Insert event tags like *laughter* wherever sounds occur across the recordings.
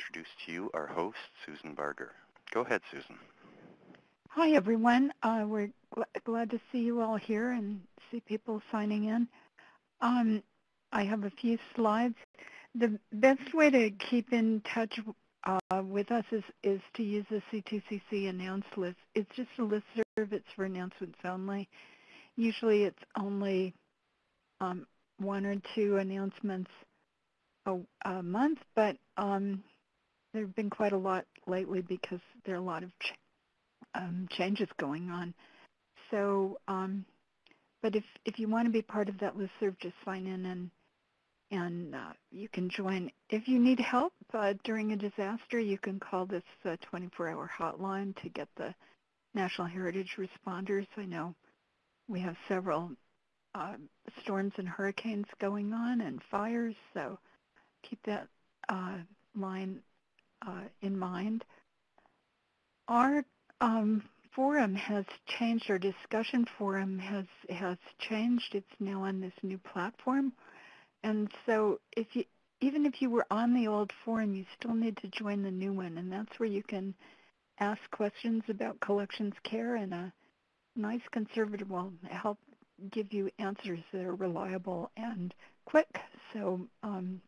introduce to you our host, Susan Barger. Go ahead, Susan. Hi, everyone. Uh, we're gl glad to see you all here and see people signing in. Um, I have a few slides. The best way to keep in touch uh, with us is, is to use the C2CC announce list. It's just a list serve. It's for announcements only. Usually it's only um, one or two announcements a, a month, but um, there have been quite a lot lately because there are a lot of ch um, changes going on. So, um, but if, if you want to be part of that listserv, just sign in and and uh, you can join. If you need help uh, during a disaster, you can call this 24-hour uh, hotline to get the National Heritage responders. I know we have several uh, storms and hurricanes going on and fires, so keep that uh, line uh, in mind. Our um, forum has changed, our discussion forum has, has changed. It's now on this new platform. And so if you, even if you were on the old forum, you still need to join the new one. And that's where you can ask questions about collections care and a nice conservator will help give you answers that are reliable and quick. So um,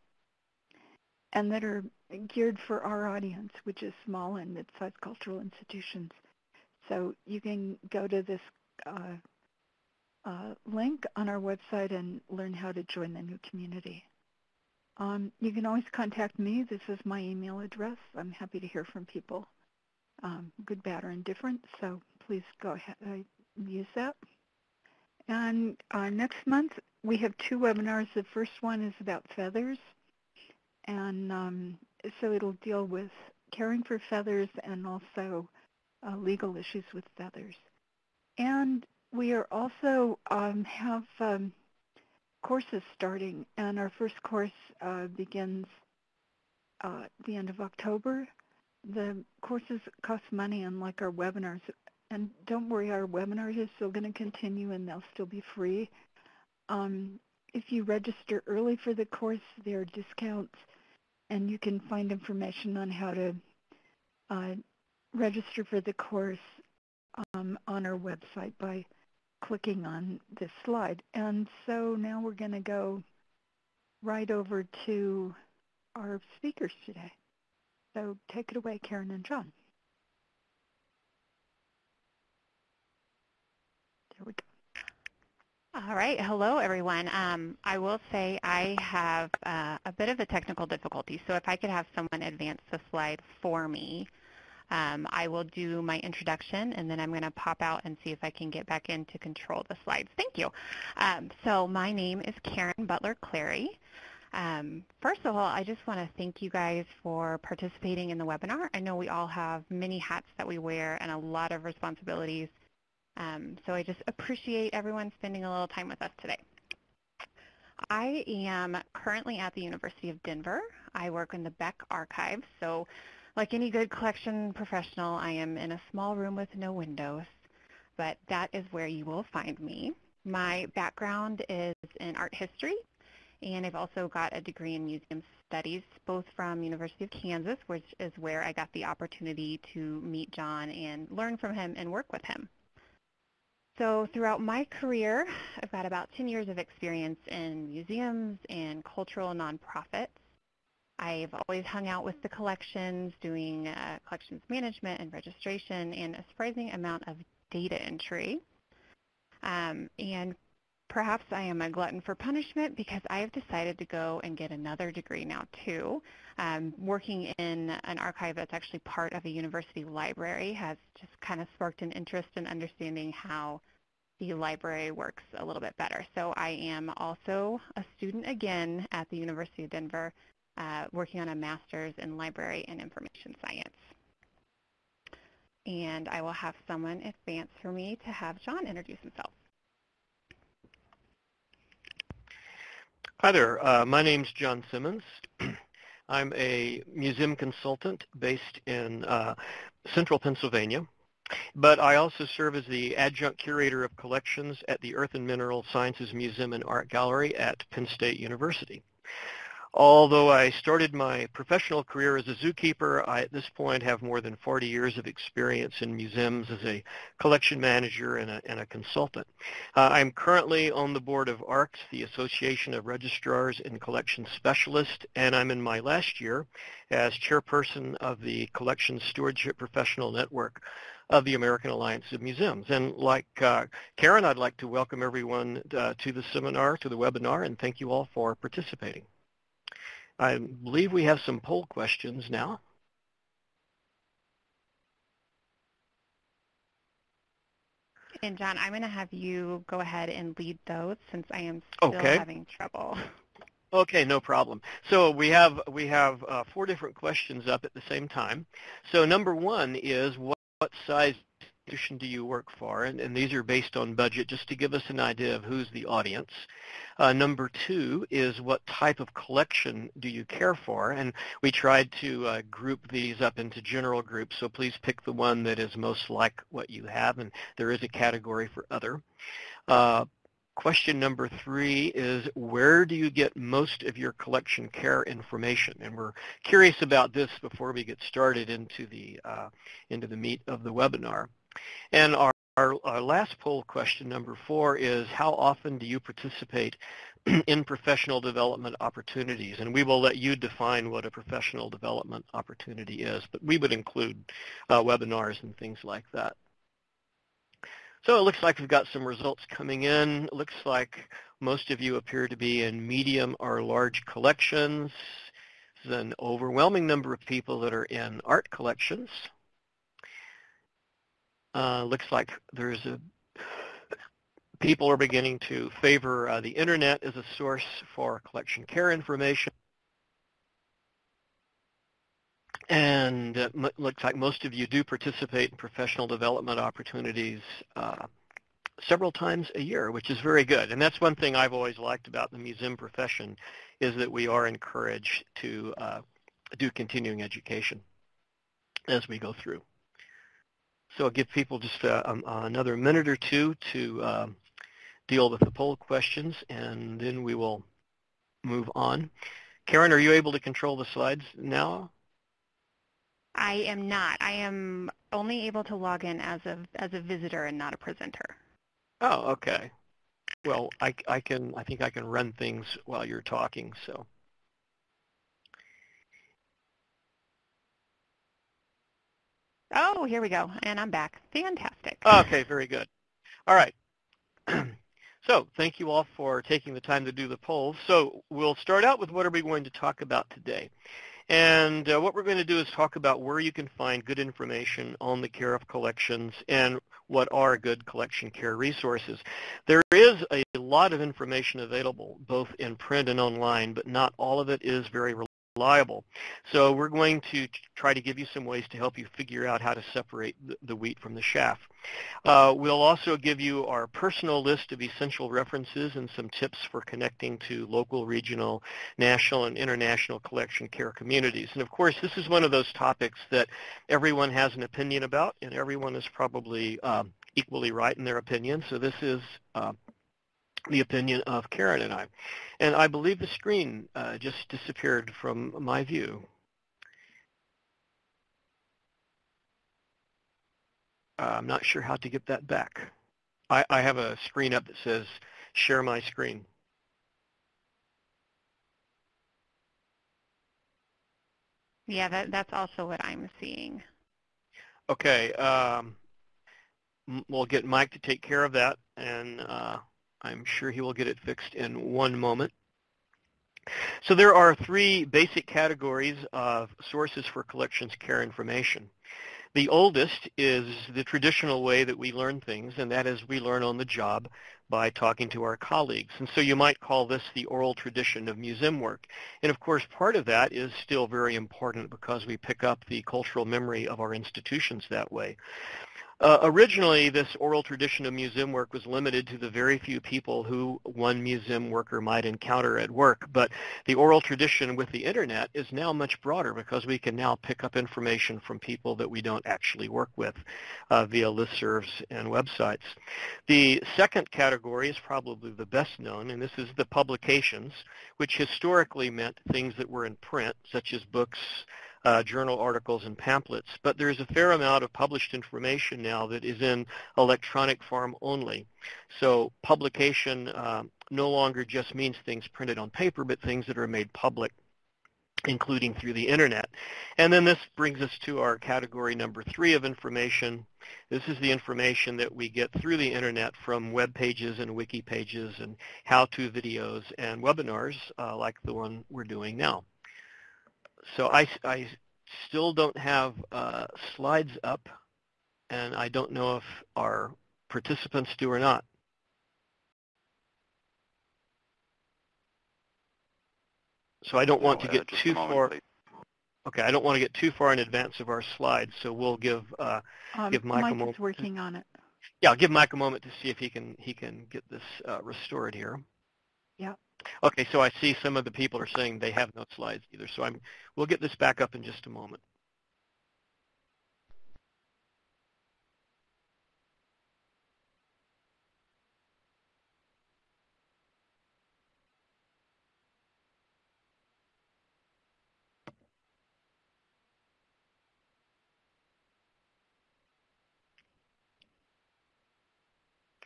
and that are geared for our audience, which is small and mid-sized cultural institutions. So you can go to this uh, uh, link on our website and learn how to join the new community. Um, you can always contact me. This is my email address. I'm happy to hear from people, um, good, bad, or indifferent. So please go ahead uh, use that. And uh, next month, we have two webinars. The first one is about feathers. And um, so it'll deal with caring for feathers and also uh, legal issues with feathers. And we are also um, have um, courses starting, and our first course uh, begins uh, the end of October. The courses cost money, unlike our webinars. And don't worry, our webinars are still going to continue, and they'll still be free. Um, if you register early for the course, there are discounts and you can find information on how to uh, register for the course um, on our website by clicking on this slide. And so now we're going to go right over to our speakers today. So take it away, Karen and John. There we go. All right. Hello, everyone. Um, I will say I have uh, a bit of a technical difficulty, so if I could have someone advance the slide for me, um, I will do my introduction, and then I'm going to pop out and see if I can get back in to control the slides. Thank you. Um, so my name is Karen Butler-Clary. Um, first of all, I just want to thank you guys for participating in the webinar. I know we all have many hats that we wear and a lot of responsibilities. Um, so I just appreciate everyone spending a little time with us today. I am currently at the University of Denver. I work in the Beck Archives. So like any good collection professional, I am in a small room with no windows, but that is where you will find me. My background is in art history, and I've also got a degree in museum studies, both from University of Kansas, which is where I got the opportunity to meet John and learn from him and work with him. So throughout my career, I've got about 10 years of experience in museums and cultural nonprofits. I've always hung out with the collections, doing uh, collections management and registration, and a surprising amount of data entry. Um, and perhaps I am a glutton for punishment because I have decided to go and get another degree now too. Um, working in an archive that's actually part of a university library has just kind of sparked an interest in understanding how the library works a little bit better. So I am also a student again at the University of Denver uh, working on a master's in library and information science. And I will have someone advance for me to have John introduce himself. Hi there. Uh, my name is John Simmons. *clears throat* I'm a museum consultant based in uh, central Pennsylvania, but I also serve as the adjunct curator of collections at the Earth and Mineral Sciences Museum and Art Gallery at Penn State University. Although I started my professional career as a zookeeper, I at this point have more than 40 years of experience in museums as a collection manager and a, and a consultant. Uh, I'm currently on the board of ARCS, the Association of Registrars and Collection Specialists, and I'm in my last year as chairperson of the Collection Stewardship Professional Network of the American Alliance of Museums. And like uh, Karen, I'd like to welcome everyone uh, to the seminar, to the webinar, and thank you all for participating. I believe we have some poll questions now. And John, I'm going to have you go ahead and lead those since I am still okay. having trouble. Okay, no problem. So we have we have uh, four different questions up at the same time. So number one is what, what size institution do you work for? And, and, these are based on budget, just to give us an idea of who's the audience. Uh, number two is what type of collection do you care for? And we tried to uh, group these up into general groups, so please pick the one that is most like what you have, and there is a category for other. Uh, question number three is where do you get most of your collection care information? And we're curious about this before we get started into the, uh, into the meat of the webinar. And our, our, our last poll question, number four, is how often do you participate *clears throat* in professional development opportunities? And we will let you define what a professional development opportunity is, but we would include uh, webinars and things like that. So it looks like we've got some results coming in. It looks like most of you appear to be in medium or large collections. There's an overwhelming number of people that are in art collections. Uh, looks like there's a people are beginning to favor uh, the internet as a source for collection care information. And it uh, looks like most of you do participate in professional development opportunities uh, several times a year, which is very good. And that's one thing I've always liked about the museum profession is that we are encouraged to uh, do continuing education as we go through. So I'll give people just uh, um, another minute or two to uh, deal with the poll questions, and then we will move on. Karen, are you able to control the slides now? I am not. I am only able to log in as a as a visitor and not a presenter. Oh, okay. Well, I, I can I think I can run things while you're talking. So. Oh, here we go. And I'm back. Fantastic. Okay, very good. All right. *clears throat* so thank you all for taking the time to do the polls. So we'll start out with what are we going to talk about today. And uh, what we're going to do is talk about where you can find good information on the care of collections and what are good collection care resources. There is a lot of information available, both in print and online, but not all of it is very reliable. So we're going to try to give you some ways to help you figure out how to separate the, the wheat from the chaff. Uh, we'll also give you our personal list of essential references and some tips for connecting to local, regional, national, and international collection care communities. And of course, this is one of those topics that everyone has an opinion about, and everyone is probably um, equally right in their opinion. So this is uh, the opinion of Karen and I. And I believe the screen uh, just disappeared from my view. Uh, I'm not sure how to get that back. I, I have a screen up that says share my screen. Yeah, that, that's also what I'm seeing. Okay. Um, we'll get Mike to take care of that, and uh, I'm sure he will get it fixed in one moment. So there are three basic categories of sources for collections care information. The oldest is the traditional way that we learn things, and that is we learn on the job by talking to our colleagues. And so you might call this the oral tradition of museum work. And of course, part of that is still very important because we pick up the cultural memory of our institutions that way. Uh, originally, this oral tradition of museum work was limited to the very few people who one museum worker might encounter at work. But the oral tradition with the internet is now much broader because we can now pick up information from people that we don't actually work with uh, via listservs and websites. The second category is probably the best known, and this is the publications, which historically meant things that were in print, such as books, uh, journal articles and pamphlets, but there's a fair amount of published information now that is in electronic form only. So publication uh, no longer just means things printed on paper, but things that are made public including through the internet. And then this brings us to our category number three of information. This is the information that we get through the internet from web pages and wiki pages and how-to videos and webinars uh, like the one we're doing now so I, I still don't have uh, slides up, and I don't know if our participants do or not. So I don't no, want to uh, get too moment, far. please. Okay, I don't want to get too far in advance of our slides, so we'll give uh, Um, give Mike a Mike moment. is working on it. Yeah, I'll give Mike a moment to see if he can he can get this uh, restored here. Yeah. Okay, so I see some of the people are saying they have no slides either. So I'm we'll get this back up in just a moment.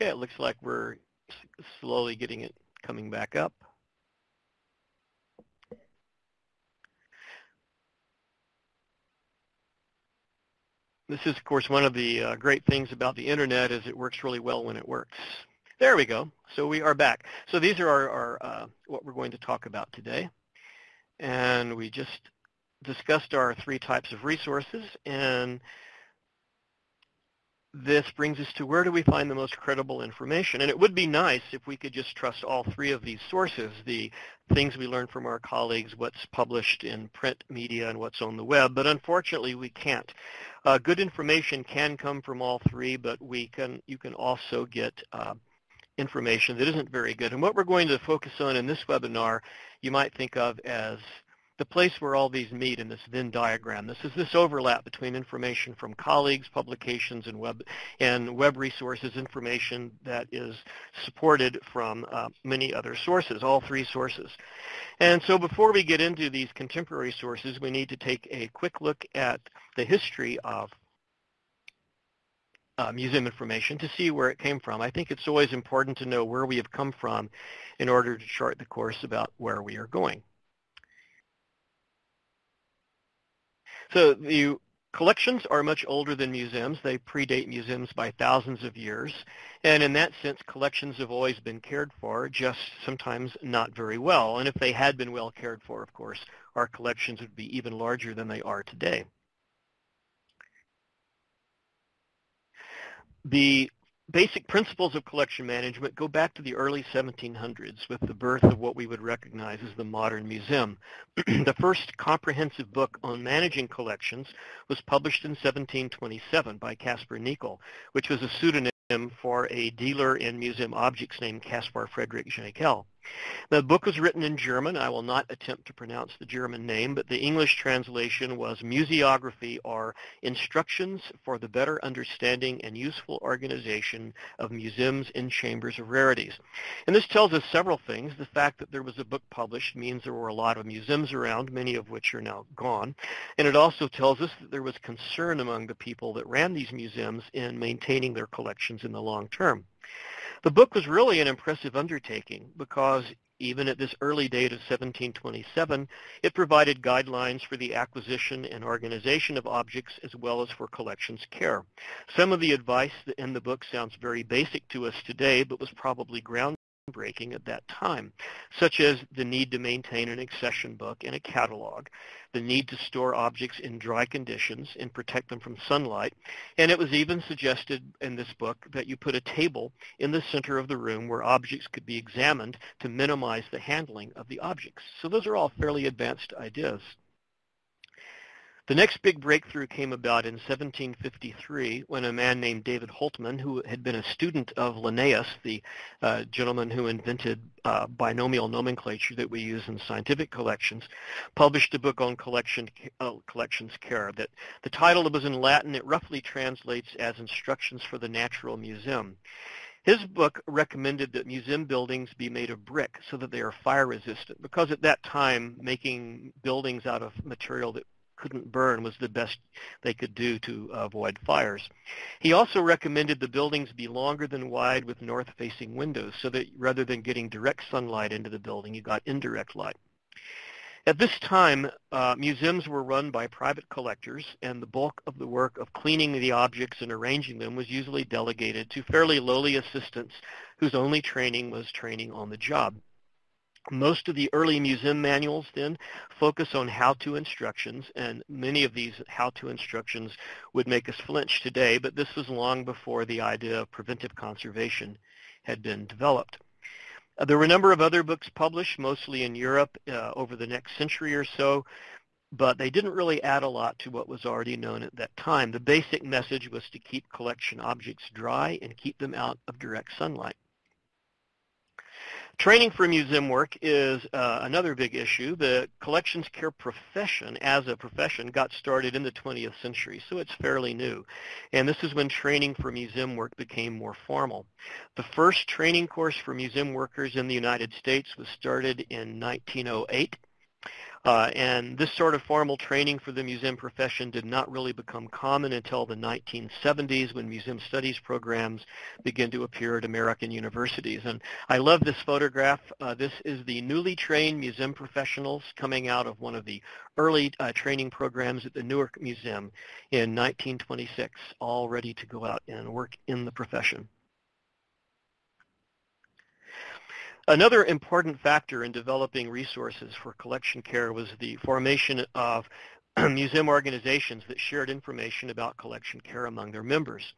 Okay, it looks like we're slowly getting it coming back up. This is, of course, one of the uh, great things about the internet is it works really well when it works. There we go. So we are back. So these are our, our uh, what we're going to talk about today. And we just discussed our three types of resources. And this brings us to where do we find the most credible information? And it would be nice if we could just trust all three of these sources, the things we learn from our colleagues, what's published in print media, and what's on the web. But unfortunately, we can't. Uh, good information can come from all three, but we can you can also get uh, information that isn't very good. And what we're going to focus on in this webinar, you might think of as the place where all these meet in this Venn diagram. This is this overlap between information from colleagues, publications, and web and web resources, information that is supported from uh, many other sources, all three sources. And so before we get into these contemporary sources, we need to take a quick look at the history of uh, museum information to see where it came from. I think it's always important to know where we have come from in order to chart the course about where we are going. So the collections are much older than museums. They predate museums by thousands of years. And in that sense, collections have always been cared for, just sometimes not very well. And if they had been well cared for, of course, our collections would be even larger than they are today. The basic principles of collection management go back to the early 1700s with the birth of what we would recognize as the modern museum. *clears throat* the first comprehensive book on managing collections was published in 1727 by Caspar Neickel, which was a pseudonym for a dealer in museum objects named Caspar Frederick Jencquel. The book was written in German. I will not attempt to pronounce the German name, but the English translation was Museography or Instructions for the Better Understanding and Useful Organization of Museums in Chambers of Rarities. And this tells us several things. The fact that there was a book published means there were a lot of museums around, many of which are now gone. And it also tells us that there was concern among the people that ran these museums in maintaining their collections in the long term. The book was really an impressive undertaking because even at this early date of 1727, it provided guidelines for the acquisition and organization of objects as well as for collections care. Some of the advice in the book sounds very basic to us today, but was probably groundbreaking at that time, such as the need to maintain an accession book and a catalog, the need to store objects in dry conditions and protect them from sunlight, and it was even suggested in this book that you put a table in the center of the room where objects could be examined to minimize the handling of the objects. So those are all fairly advanced ideas. The next big breakthrough came about in 1753 when a man named David Hultman, who had been a student of Linnaeus, the uh, gentleman who invented uh, binomial nomenclature that we use in scientific collections, published a book on collection, uh, collections care. That the title was in Latin. It roughly translates as Instructions for the Natural Museum. His book recommended that museum buildings be made of brick so that they are fire resistant because at that time making buildings out of material that couldn't burn was the best they could do to avoid fires. He also recommended the buildings be longer than wide with north-facing windows so that rather than getting direct sunlight into the building, you got indirect light. At this time, uh, museums were run by private collectors, and the bulk of the work of cleaning the objects and arranging them was usually delegated to fairly lowly assistants whose only training was training on the job. Most of the early museum manuals then focus on how-to instructions, and many of these how-to instructions would make us flinch today, but this was long before the idea of preventive conservation had been developed. Uh, there were a number of other books published, mostly in Europe, uh, over the next century or so, but they didn't really add a lot to what was already known at that time. The basic message was to keep collection objects dry and keep them out of direct sunlight. Training for museum work is uh, another big issue. The collections care profession as a profession got started in the 20th century, so it's fairly new. And this is when training for museum work became more formal. The first training course for museum workers in the United States was started in 1908 uh, and this sort of formal training for the museum profession did not really become common until the 1970s when museum studies programs began to appear at American universities. And I love this photograph. Uh, this is the newly trained museum professionals coming out of one of the early uh, training programs at the Newark Museum in 1926, all ready to go out and work in the profession. Another important factor in developing resources for collection care was the formation of *clears throat* museum organizations that shared information about collection care among their members.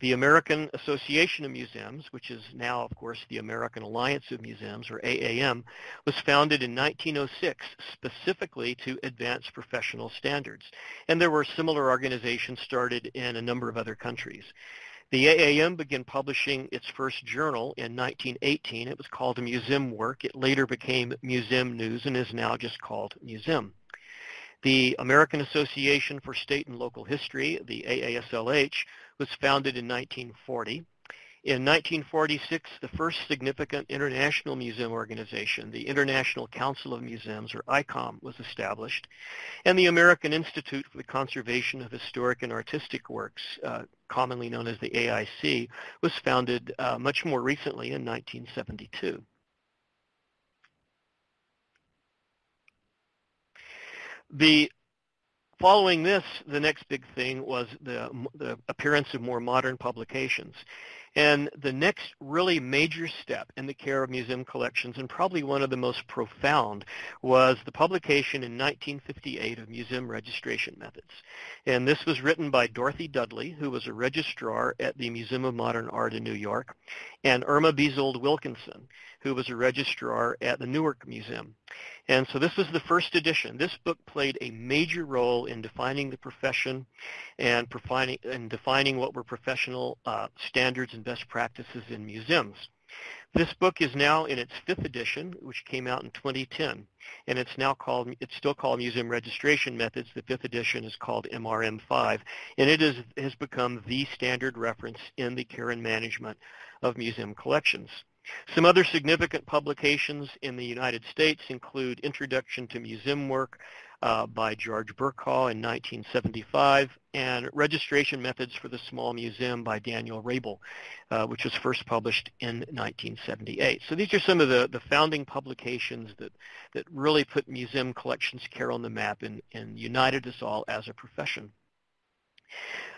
The American Association of Museums, which is now, of course, the American Alliance of Museums, or AAM, was founded in 1906 specifically to advance professional standards. And there were similar organizations started in a number of other countries. The AAM began publishing its first journal in 1918. It was called Museum Work. It later became Museum News and is now just called Museum. The American Association for State and Local History, the AASLH, was founded in 1940. In 1946, the first significant international museum organization, the International Council of Museums, or ICOM, was established, and the American Institute for the Conservation of Historic and Artistic Works, uh, commonly known as the AIC, was founded uh, much more recently in 1972. The Following this, the next big thing was the, the appearance of more modern publications. And the next really major step in the care of museum collections, and probably one of the most profound, was the publication in 1958 of Museum Registration Methods. And this was written by Dorothy Dudley, who was a registrar at the Museum of Modern Art in New York, and Irma Bezold Wilkinson, who was a registrar at the Newark Museum. And so this was the first edition. This book played a major role in defining the profession and, defining, and defining what were professional uh, standards and best practices in museums. This book is now in its fifth edition, which came out in 2010, and it's now called, it's still called Museum Registration Methods. The fifth edition is called MRM5, and it is, has become the standard reference in the care and management of museum collections. Some other significant publications in the United States include Introduction to Museum Work uh, by George Burcaw in 1975 and Registration Methods for the Small Museum by Daniel Reibel, uh, which was first published in 1978. So these are some of the, the founding publications that, that really put museum collections care on the map and, and united us all as a profession.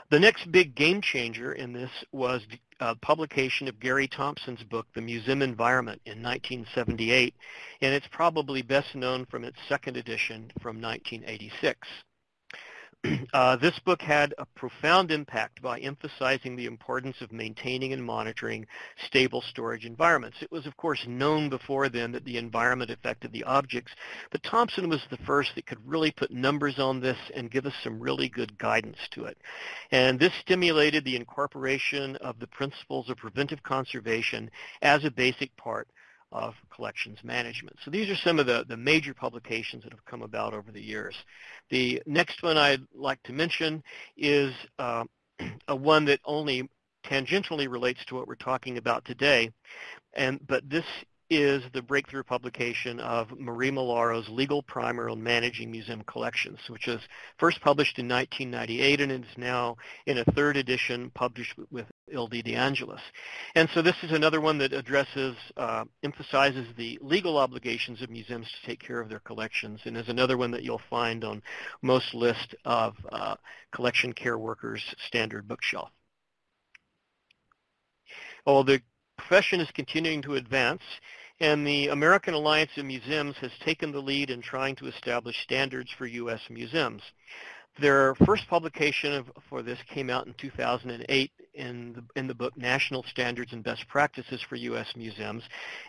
The next big game changer in this was uh, publication of Garry Thomson's book, The Museum Environment, in 1978, and it's probably best known from its second edition from 1986. Uh, this book had a profound impact by emphasizing the importance of maintaining and monitoring stable storage environments. It was, of course, known before then that the environment affected the objects, but Thomson was the first that could really put numbers on this and give us some really good guidance to it. And this stimulated the incorporation of the principles of preventive conservation as a basic part of collections management. So these are some of the, the major publications that have come about over the years. The next one I'd like to mention is uh, *clears throat* a one that only tangentially relates to what we're talking about today, and but this is the breakthrough publication of Marie Malaro's Legal Primer on Managing Museum Collections, which was first published in 1998 and is now in a third edition published with Ilde DeAngelis. And so this is another one that addresses, uh, emphasizes the legal obligations of museums to take care of their collections and is another one that you'll find on most lists of uh, collection care workers' standard bookshelf. Well, the profession is continuing to advance, and the American Alliance of Museums has taken the lead in trying to establish standards for U.S. museums. Their first publication of, for this came out in 2008 in the, in the book National Standards and Best Practices for U.S. Museums,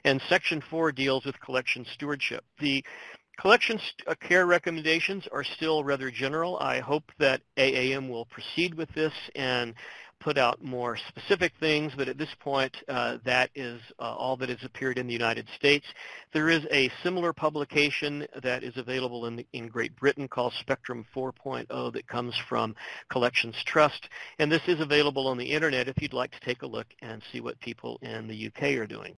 and Section 4 deals with collection stewardship. The collection uh, care recommendations are still rather general. I hope that AAM will proceed with this and put out more specific things, but at this point, uh, that is uh, all that has appeared in the United States. There is a similar publication that is available in, the, in Great Britain called Spectrum 4.0 that comes from Collections Trust, and this is available on the internet if you'd like to take a look and see what people in the UK are doing.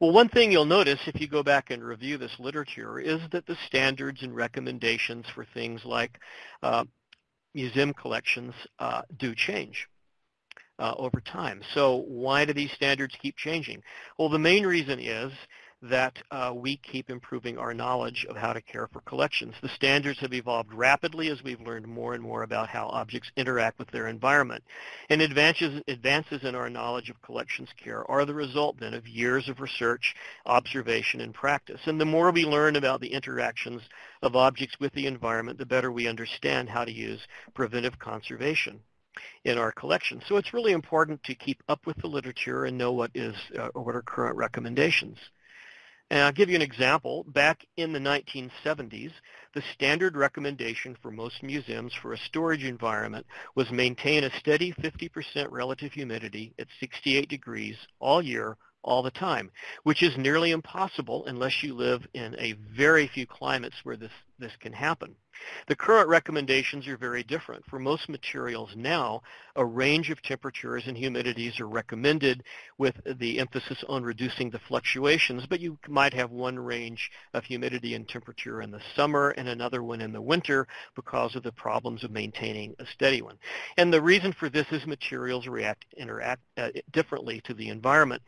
Well, one thing you'll notice if you go back and review this literature is that the standards and recommendations for things like uh, museum collections uh, do change uh, over time. So why do these standards keep changing? Well, the main reason is that uh, we keep improving our knowledge of how to care for collections. The standards have evolved rapidly as we've learned more and more about how objects interact with their environment. And advances, advances in our knowledge of collections care are the result then of years of research, observation, and practice. And the more we learn about the interactions of objects with the environment, the better we understand how to use preventive conservation in our collection. So it's really important to keep up with the literature and know what is uh, what are current recommendations. And I'll give you an example. Back in the 1970s, the standard recommendation for most museums for a storage environment was maintain a steady 50% relative humidity at 68 degrees all year all the time, which is nearly impossible unless you live in a very few climates where this, this can happen. The current recommendations are very different. For most materials now, a range of temperatures and humidities are recommended with the emphasis on reducing the fluctuations, but you might have one range of humidity and temperature in the summer and another one in the winter because of the problems of maintaining a steady one. And the reason for this is materials react interact uh, differently to the environment.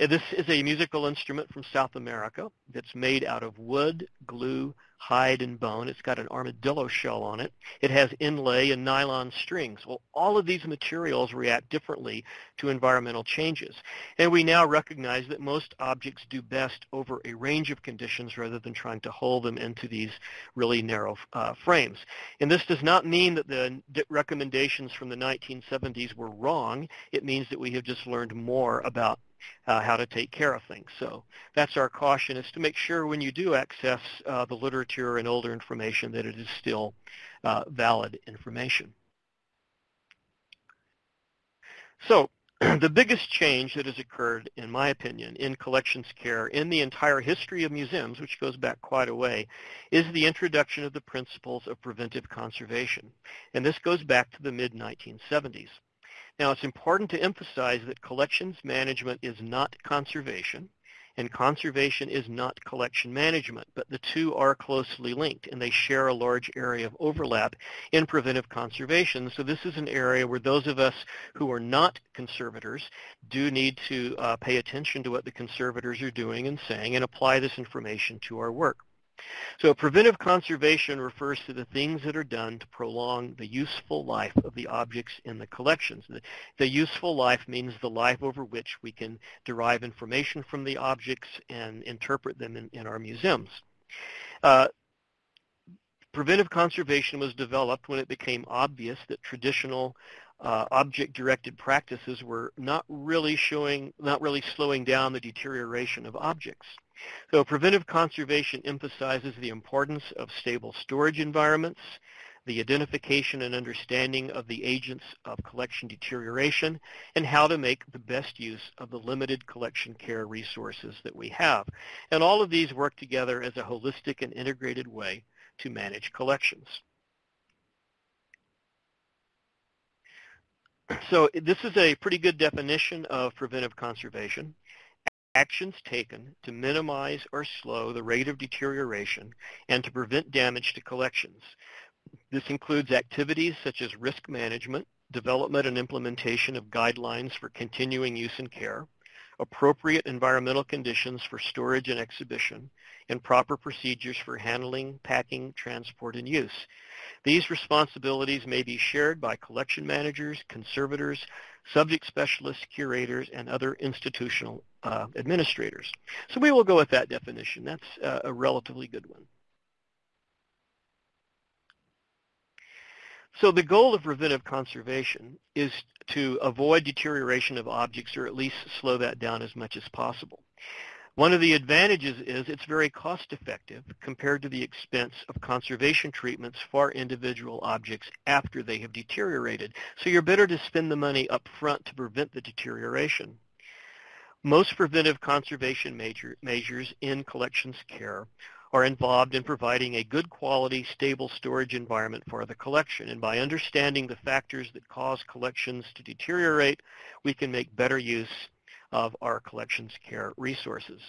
Uh, this is a musical instrument from South America that's made out of wood, glue, hide and bone. It's got an armadillo shell on it. It has inlay and nylon strings. Well, all of these materials react differently to environmental changes. And we now recognize that most objects do best over a range of conditions rather than trying to hold them into these really narrow uh, frames. And this does not mean that the recommendations from the 1970s were wrong. It means that we have just learned more about uh, how to take care of things. So that's our caution is to make sure when you do access uh, the literature and older information that it is still uh, valid information. So *clears throat* the biggest change that has occurred, in my opinion, in collections care in the entire history of museums, which goes back quite a way, is the introduction of the principles of preventive conservation. And this goes back to the mid-1970s. Now, it's important to emphasize that collections management is not conservation, and conservation is not collection management, but the two are closely linked, and they share a large area of overlap in preventive conservation. So this is an area where those of us who are not conservators do need to uh, pay attention to what the conservators are doing and saying and apply this information to our work. So preventive conservation refers to the things that are done to prolong the useful life of the objects in the collections. The, the, useful life means the life over which we can derive information from the objects and interpret them in, in our museums. Uh, preventive conservation was developed when it became obvious that traditional uh, object-directed practices were not really showing, not really slowing down the deterioration of objects. So preventive conservation emphasizes the importance of stable storage environments, the identification and understanding of the agents of collection deterioration, and how to make the best use of the limited collection care resources that we have. And all of these work together as a holistic and integrated way to manage collections. So this is a pretty good definition of preventive conservation. Actions taken to minimize or slow the rate of deterioration and to prevent damage to collections. This includes activities such as risk management, development and implementation of guidelines for continuing use and care, appropriate environmental conditions for storage and exhibition, and proper procedures for handling, packing, transport, and use. These responsibilities may be shared by collection managers, conservators, subject specialists, curators, and other institutional uh, administrators. So we will go with that definition. That's uh, a relatively good one. So the goal of preventive conservation is to avoid deterioration of objects or at least slow that down as much as possible. One of the advantages is it's very cost effective compared to the expense of conservation treatments for individual objects after they have deteriorated. So you're better to spend the money up front to prevent the deterioration. Most preventive conservation major, measures in collections care are involved in providing a good quality, stable storage environment for the collection. And by understanding the factors that cause collections to deteriorate, we can make better use of our collections care resources.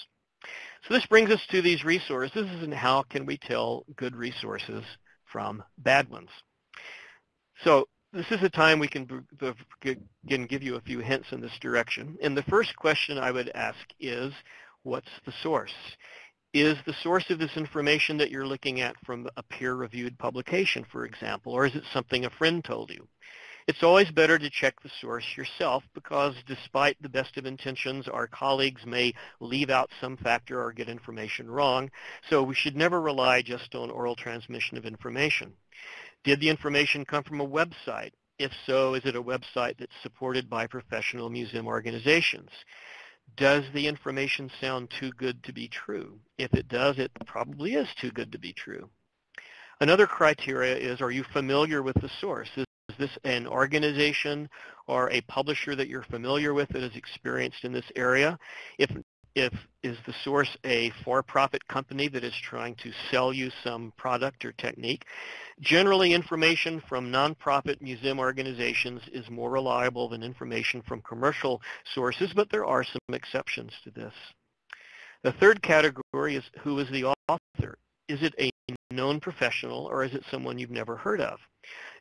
So this brings us to these resources and how can we tell good resources from bad ones. So this is a time we can, give you a few hints in this direction. And the first question I would ask is, what's the source? Is the source of this information that you're looking at from a peer-reviewed publication, for example, or is it something a friend told you? It's always better to check the source yourself because despite the best of intentions, our colleagues may leave out some factor or get information wrong, so we should never rely just on oral transmission of information. Did the information come from a website? If so, is it a website that's supported by professional museum organizations? Does the information sound too good to be true? If it does, it probably is too good to be true. Another criteria is, are you familiar with the source? Is this an organization or a publisher that you're familiar with that is experienced in this area? If if is the source a for-profit company that is trying to sell you some product or technique. Generally, information from nonprofit museum organizations is more reliable than information from commercial sources, but there are some exceptions to this. The third category is who is the author. Is it a known professional or is it someone you've never heard of?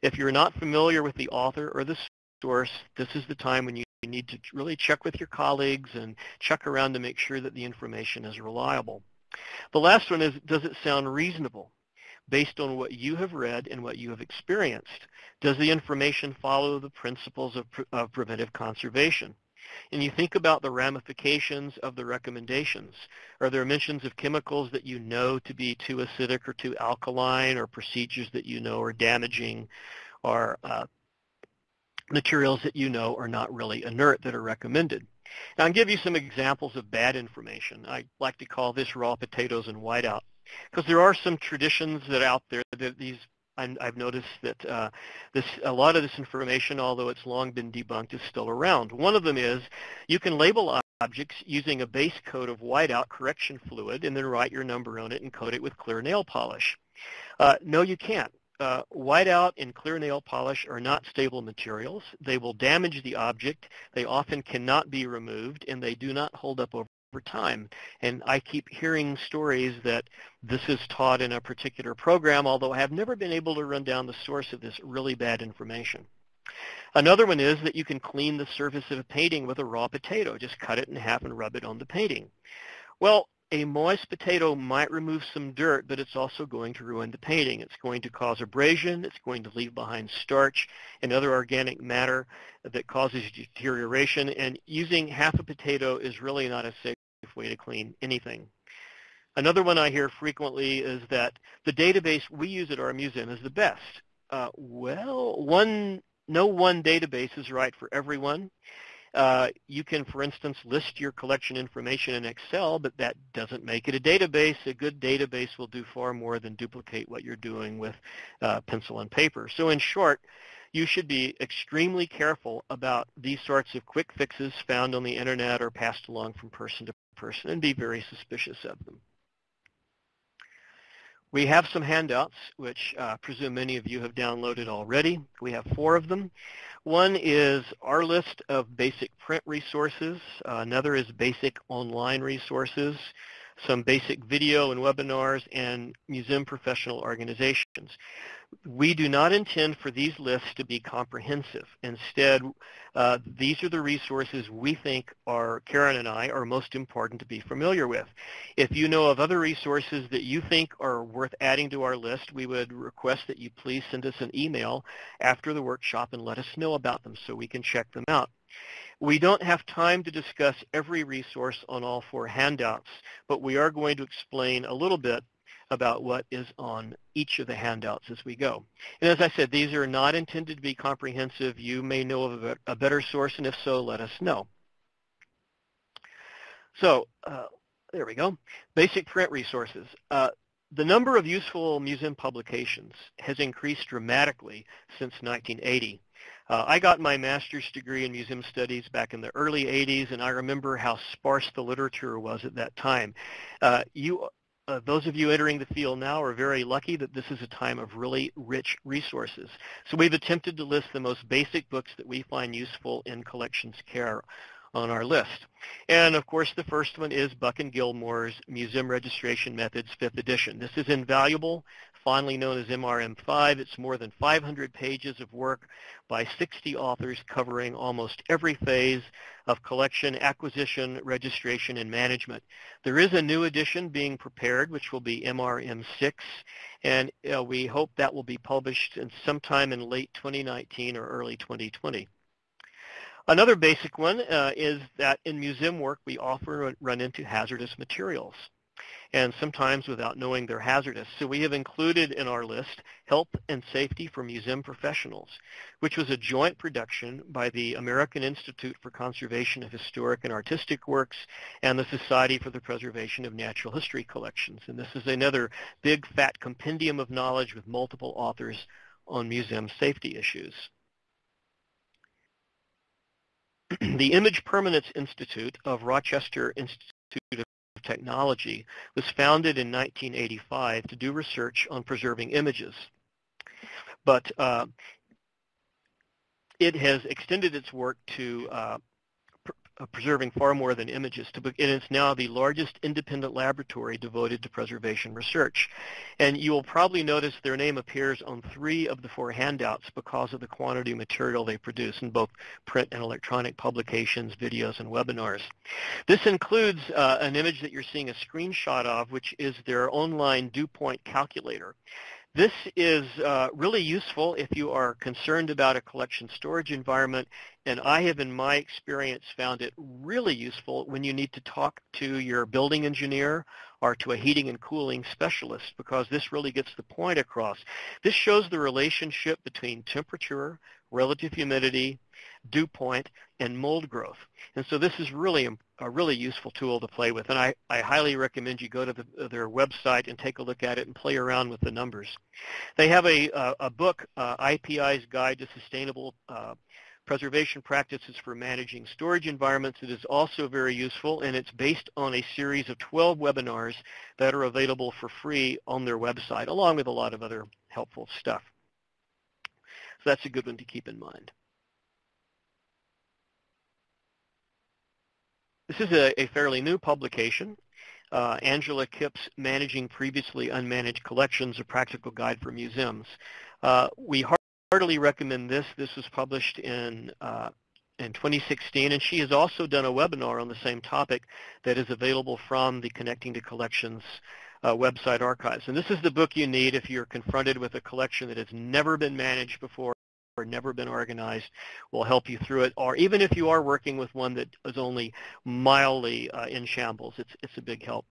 If you're not familiar with the author or the source, this is the time when you you need to really check with your colleagues and check around to make sure that the information is reliable. The last one is, does it sound reasonable? Based on what you have read and what you have experienced, does the information follow the principles of, pre of preventive conservation? And you think about the ramifications of the recommendations. Are there mentions of chemicals that you know to be too acidic or too alkaline or procedures that you know are damaging or uh, materials that you know are not really inert that are recommended. Now I'll give you some examples of bad information. I like to call this raw potatoes and whiteout because there are some traditions that out there that these I've noticed that uh, this a lot of this information, although it's long been debunked, is still around. One of them is you can label objects using a base coat of whiteout correction fluid and then write your number on it and coat it with clear nail polish. Uh, no, you can't uh, whiteout and clear nail polish are not stable materials. They will damage the object. They often cannot be removed, and they do not hold up over time. And I keep hearing stories that this is taught in a particular program, although I have never been able to run down the source of this really bad information. Another one is that you can clean the surface of a painting with a raw potato. Just cut it in half and rub it on the painting. Well, a moist potato might remove some dirt, but it's also going to ruin the painting. It's going to cause abrasion. It's going to leave behind starch and other organic matter that causes deterioration. And using half a potato is really not a safe way to clean anything. another one I hear frequently is that the database we use at our museum is the best. Uh, well, one, no one database is right for everyone. Uh, you can, for instance, list your collection information in Excel, but that doesn't make it a database. A good database will do far more than duplicate what you're doing with uh, pencil and paper. So in short, you should be extremely careful about these sorts of quick fixes found on the internet or passed along from person to person and be very suspicious of them. We have some handouts, which uh, I presume many of you have downloaded already. We have four of them. One is our list of basic print resources. Uh, another is basic online resources, some basic video and webinars, and museum professional organizations we do not intend for these lists to be comprehensive. Instead, uh, these are the resources we think are, Karen and I, are most important to be familiar with. If you know of other resources that you think are worth adding to our list, we would request that you please send us an email after the workshop and let us know about them so we can check them out. We don't have time to discuss every resource on all four handouts, but we are going to explain a little bit about what is on each of the handouts as we go. And as I said, these are not intended to be comprehensive. You may know of a better source, and if so, let us know. So uh, there we go. Basic print resources. Uh, the number of useful museum publications has increased dramatically since 1980. Uh, I got my master's degree in museum studies back in the early 80s, and I remember how sparse the literature was at that time. Uh, you uh, those of you entering the field now are very lucky that this is a time of really rich resources. So we've attempted to list the most basic books that we find useful in collections care on our list. And of course the first one is Buck and Gilmore's Museum Registration Methods 5th edition. This is invaluable fondly known as MRM5. It's more than 500 pages of work by 60 authors covering almost every phase of collection, acquisition, registration, and management. There is a new edition being prepared, which will be MRM6, and uh, we hope that will be published in sometime in late 2019 or early 2020. Another basic one uh, is that in museum work we often run into hazardous materials and sometimes without knowing they're hazardous. So we have included in our list Health and Safety for Museum Professionals, which was a joint production by the American Institute for Conservation of Historic and Artistic Works and the Society for the Preservation of Natural History Collections. And this is another big fat compendium of knowledge with multiple authors on museum safety issues. *clears throat* the Image Permanence Institute of Rochester Institute of Technology was founded in 1985 to do research on preserving images. But uh, it has extended its work to uh, uh, preserving far more than images. To, it is now the largest independent laboratory devoted to preservation research. And you will probably notice their name appears on three of the four handouts because of the quantity of material they produce in both print and electronic publications, videos, and webinars. This includes uh, an image that you're seeing a screenshot of, which is their online dew point calculator. This is uh, really useful if you are concerned about a collection storage environment, and I have in my experience found it really useful when you need to talk to your building engineer or to a heating and cooling specialist because this really gets the point across. This shows the relationship between temperature, relative humidity, dew point, and mold growth. And so this is really a really useful tool to play with. And I, I highly recommend you go to the, their website and take a look at it and play around with the numbers. They have a, a, book, uh, IPI's Guide to Sustainable uh, Preservation Practices for Managing Storage Environments. It is also very useful, and it's based on a series of 12 webinars that are available for free on their website, along with a lot of other helpful stuff. So that's a good one to keep in mind. This is a, a fairly new publication. Uh, Angela Kipp's Managing Previously Unmanaged Collections, A Practical Guide for Museums. Uh, we heartily recommend this. This was published in uh, in 2016, and she has also done a webinar on the same topic that is available from the Connecting to Collections uh, website archives. And this is the book you need if you're confronted with a collection that has never been managed before or never been organized will help you through it. Or even if you are working with one that is only mildly uh, in shambles, it's, it's a big help.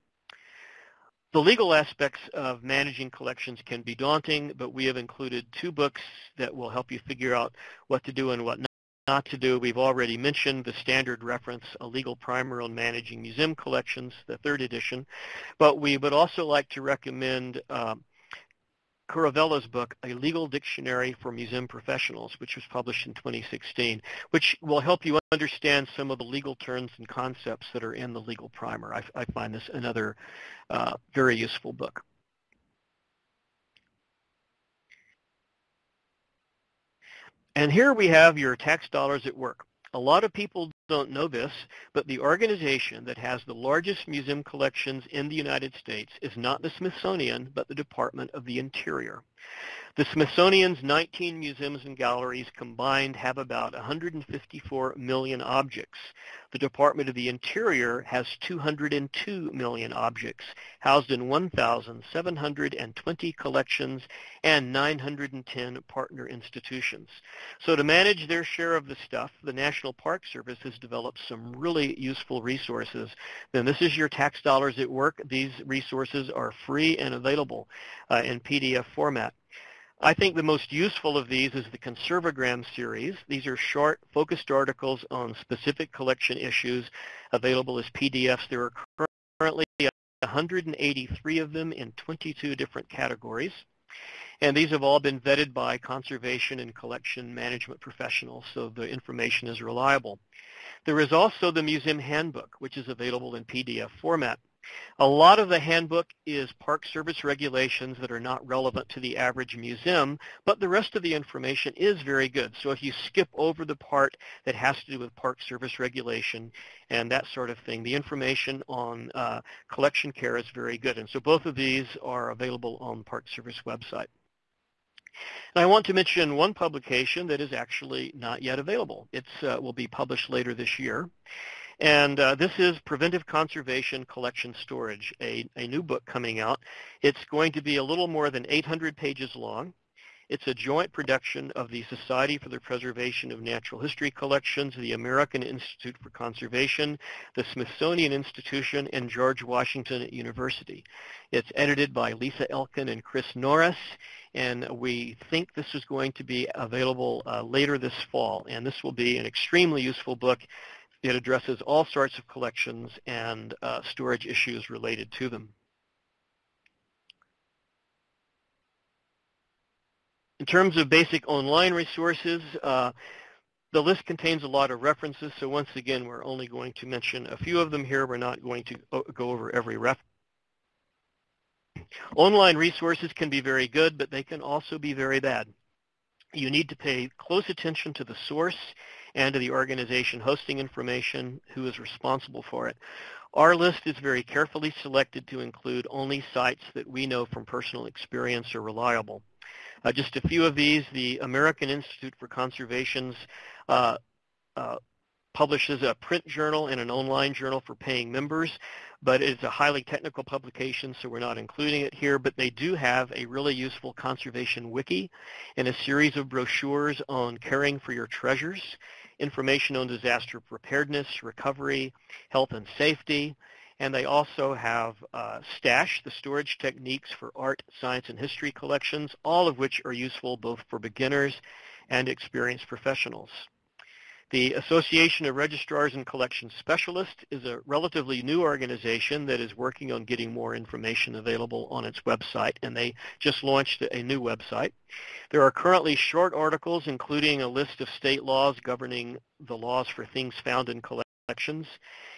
the legal aspects of managing collections can be daunting, but we have included two books that will help you figure out what to do and what not to do. We've already mentioned the standard reference, A Legal Primer on Managing Museum Collections, the third edition, but we would also like to recommend um, Kuruvilla's book, A Legal Dictionary for Museum Professionals, which was published in 2016, which will help you understand some of the legal terms and concepts that are in the legal primer. I, I find this another uh, very useful book. And here we have your tax dollars at work. A lot of people don't know this, but the organization that has the largest museum collections in the United States is not the Smithsonian, but the Department of the Interior. The Smithsonian's 19 museums and galleries combined have about 154 million objects. The Department of the Interior has 202 million objects, housed in 1,720 collections and 910 partner institutions. So to manage their share of the stuff, the National Park Service has developed some really useful resources. Then this is your tax dollars at work. These resources are free and available uh, in PDF format. I think the most useful of these is the Conservagram series. These are short, focused articles on specific collection issues available as PDFs. There are currently 183 of them in 22 different categories. And these have all been vetted by conservation and collection management professionals, so the information is reliable. There is also the Museum Handbook, which is available in PDF format. A lot of the handbook is Park Service regulations that are not relevant to the average museum, but the rest of the information is very good. So if you skip over the part that has to do with Park Service regulation and that sort of thing, the information on uh, collection care is very good. And so both of these are available on the Park Service website. And I want to mention one publication that is actually not yet available. It uh, will be published later this year. And uh, this is Preventive Conservation Collection Storage, a, a new book coming out. It's going to be a little more than 800 pages long. It's a joint production of the Society for the Preservation of Natural History Collections, the American Institute for Conservation, the Smithsonian Institution, and George Washington University. It's edited by Lisa Elkin and Chris Norris, and we think this is going to be available uh, later this fall. And this will be an extremely useful book it addresses all sorts of collections and uh, storage issues related to them. In terms of basic online resources, uh, the list contains a lot of references, so once again, we're only going to mention a few of them here. We're not going to go over every reference. Online resources can be very good, but they can also be very bad. You need to pay close attention to the source and to the organization hosting information who is responsible for it. Our list is very carefully selected to include only sites that we know from personal experience are reliable. Uh, just a few of these, the American Institute for Conservation's uh, uh, publishes a print journal and an online journal for paying members, but it's a highly technical publication, so we're not including it here, but they do have a really useful conservation wiki and a series of brochures on caring for your treasures information on disaster preparedness, recovery, health and safety, and they also have uh, STASH, the storage techniques for art, science, and history collections, all of which are useful both for beginners and experienced professionals. The Association of Registrars and Collection Specialists is a relatively new organization that is working on getting more information available on its website, and they just launched a new website. There are currently short articles including a list of state laws governing the laws for things found in collections,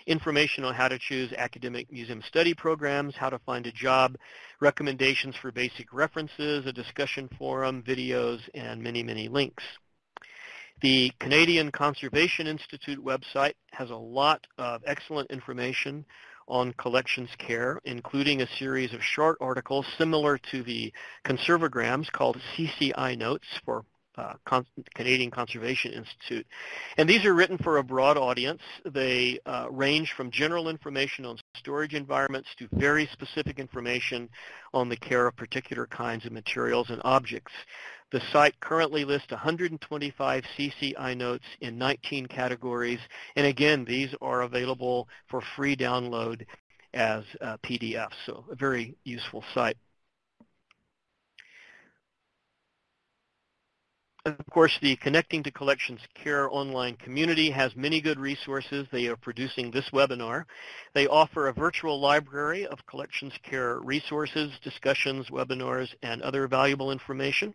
information on how to choose academic museum study programs, how to find a job, recommendations for basic references, a discussion forum, videos, and many, many links. The Canadian Conservation Institute website has a lot of excellent information on collections care, including a series of short articles similar to the conservagrams called CCI Notes for uh, Con Canadian Conservation Institute. And these are written for a broad audience. They uh, range from general information on storage environments to very specific information on the care of particular kinds of materials and objects. The site currently lists 125 CCI notes in 19 categories. And again, these are available for free download as uh, PDFs. So a very useful site. Of course, the Connecting to Collections Care online community has many good resources. They are producing this webinar. They offer a virtual library of Collections Care resources, discussions, webinars, and other valuable information.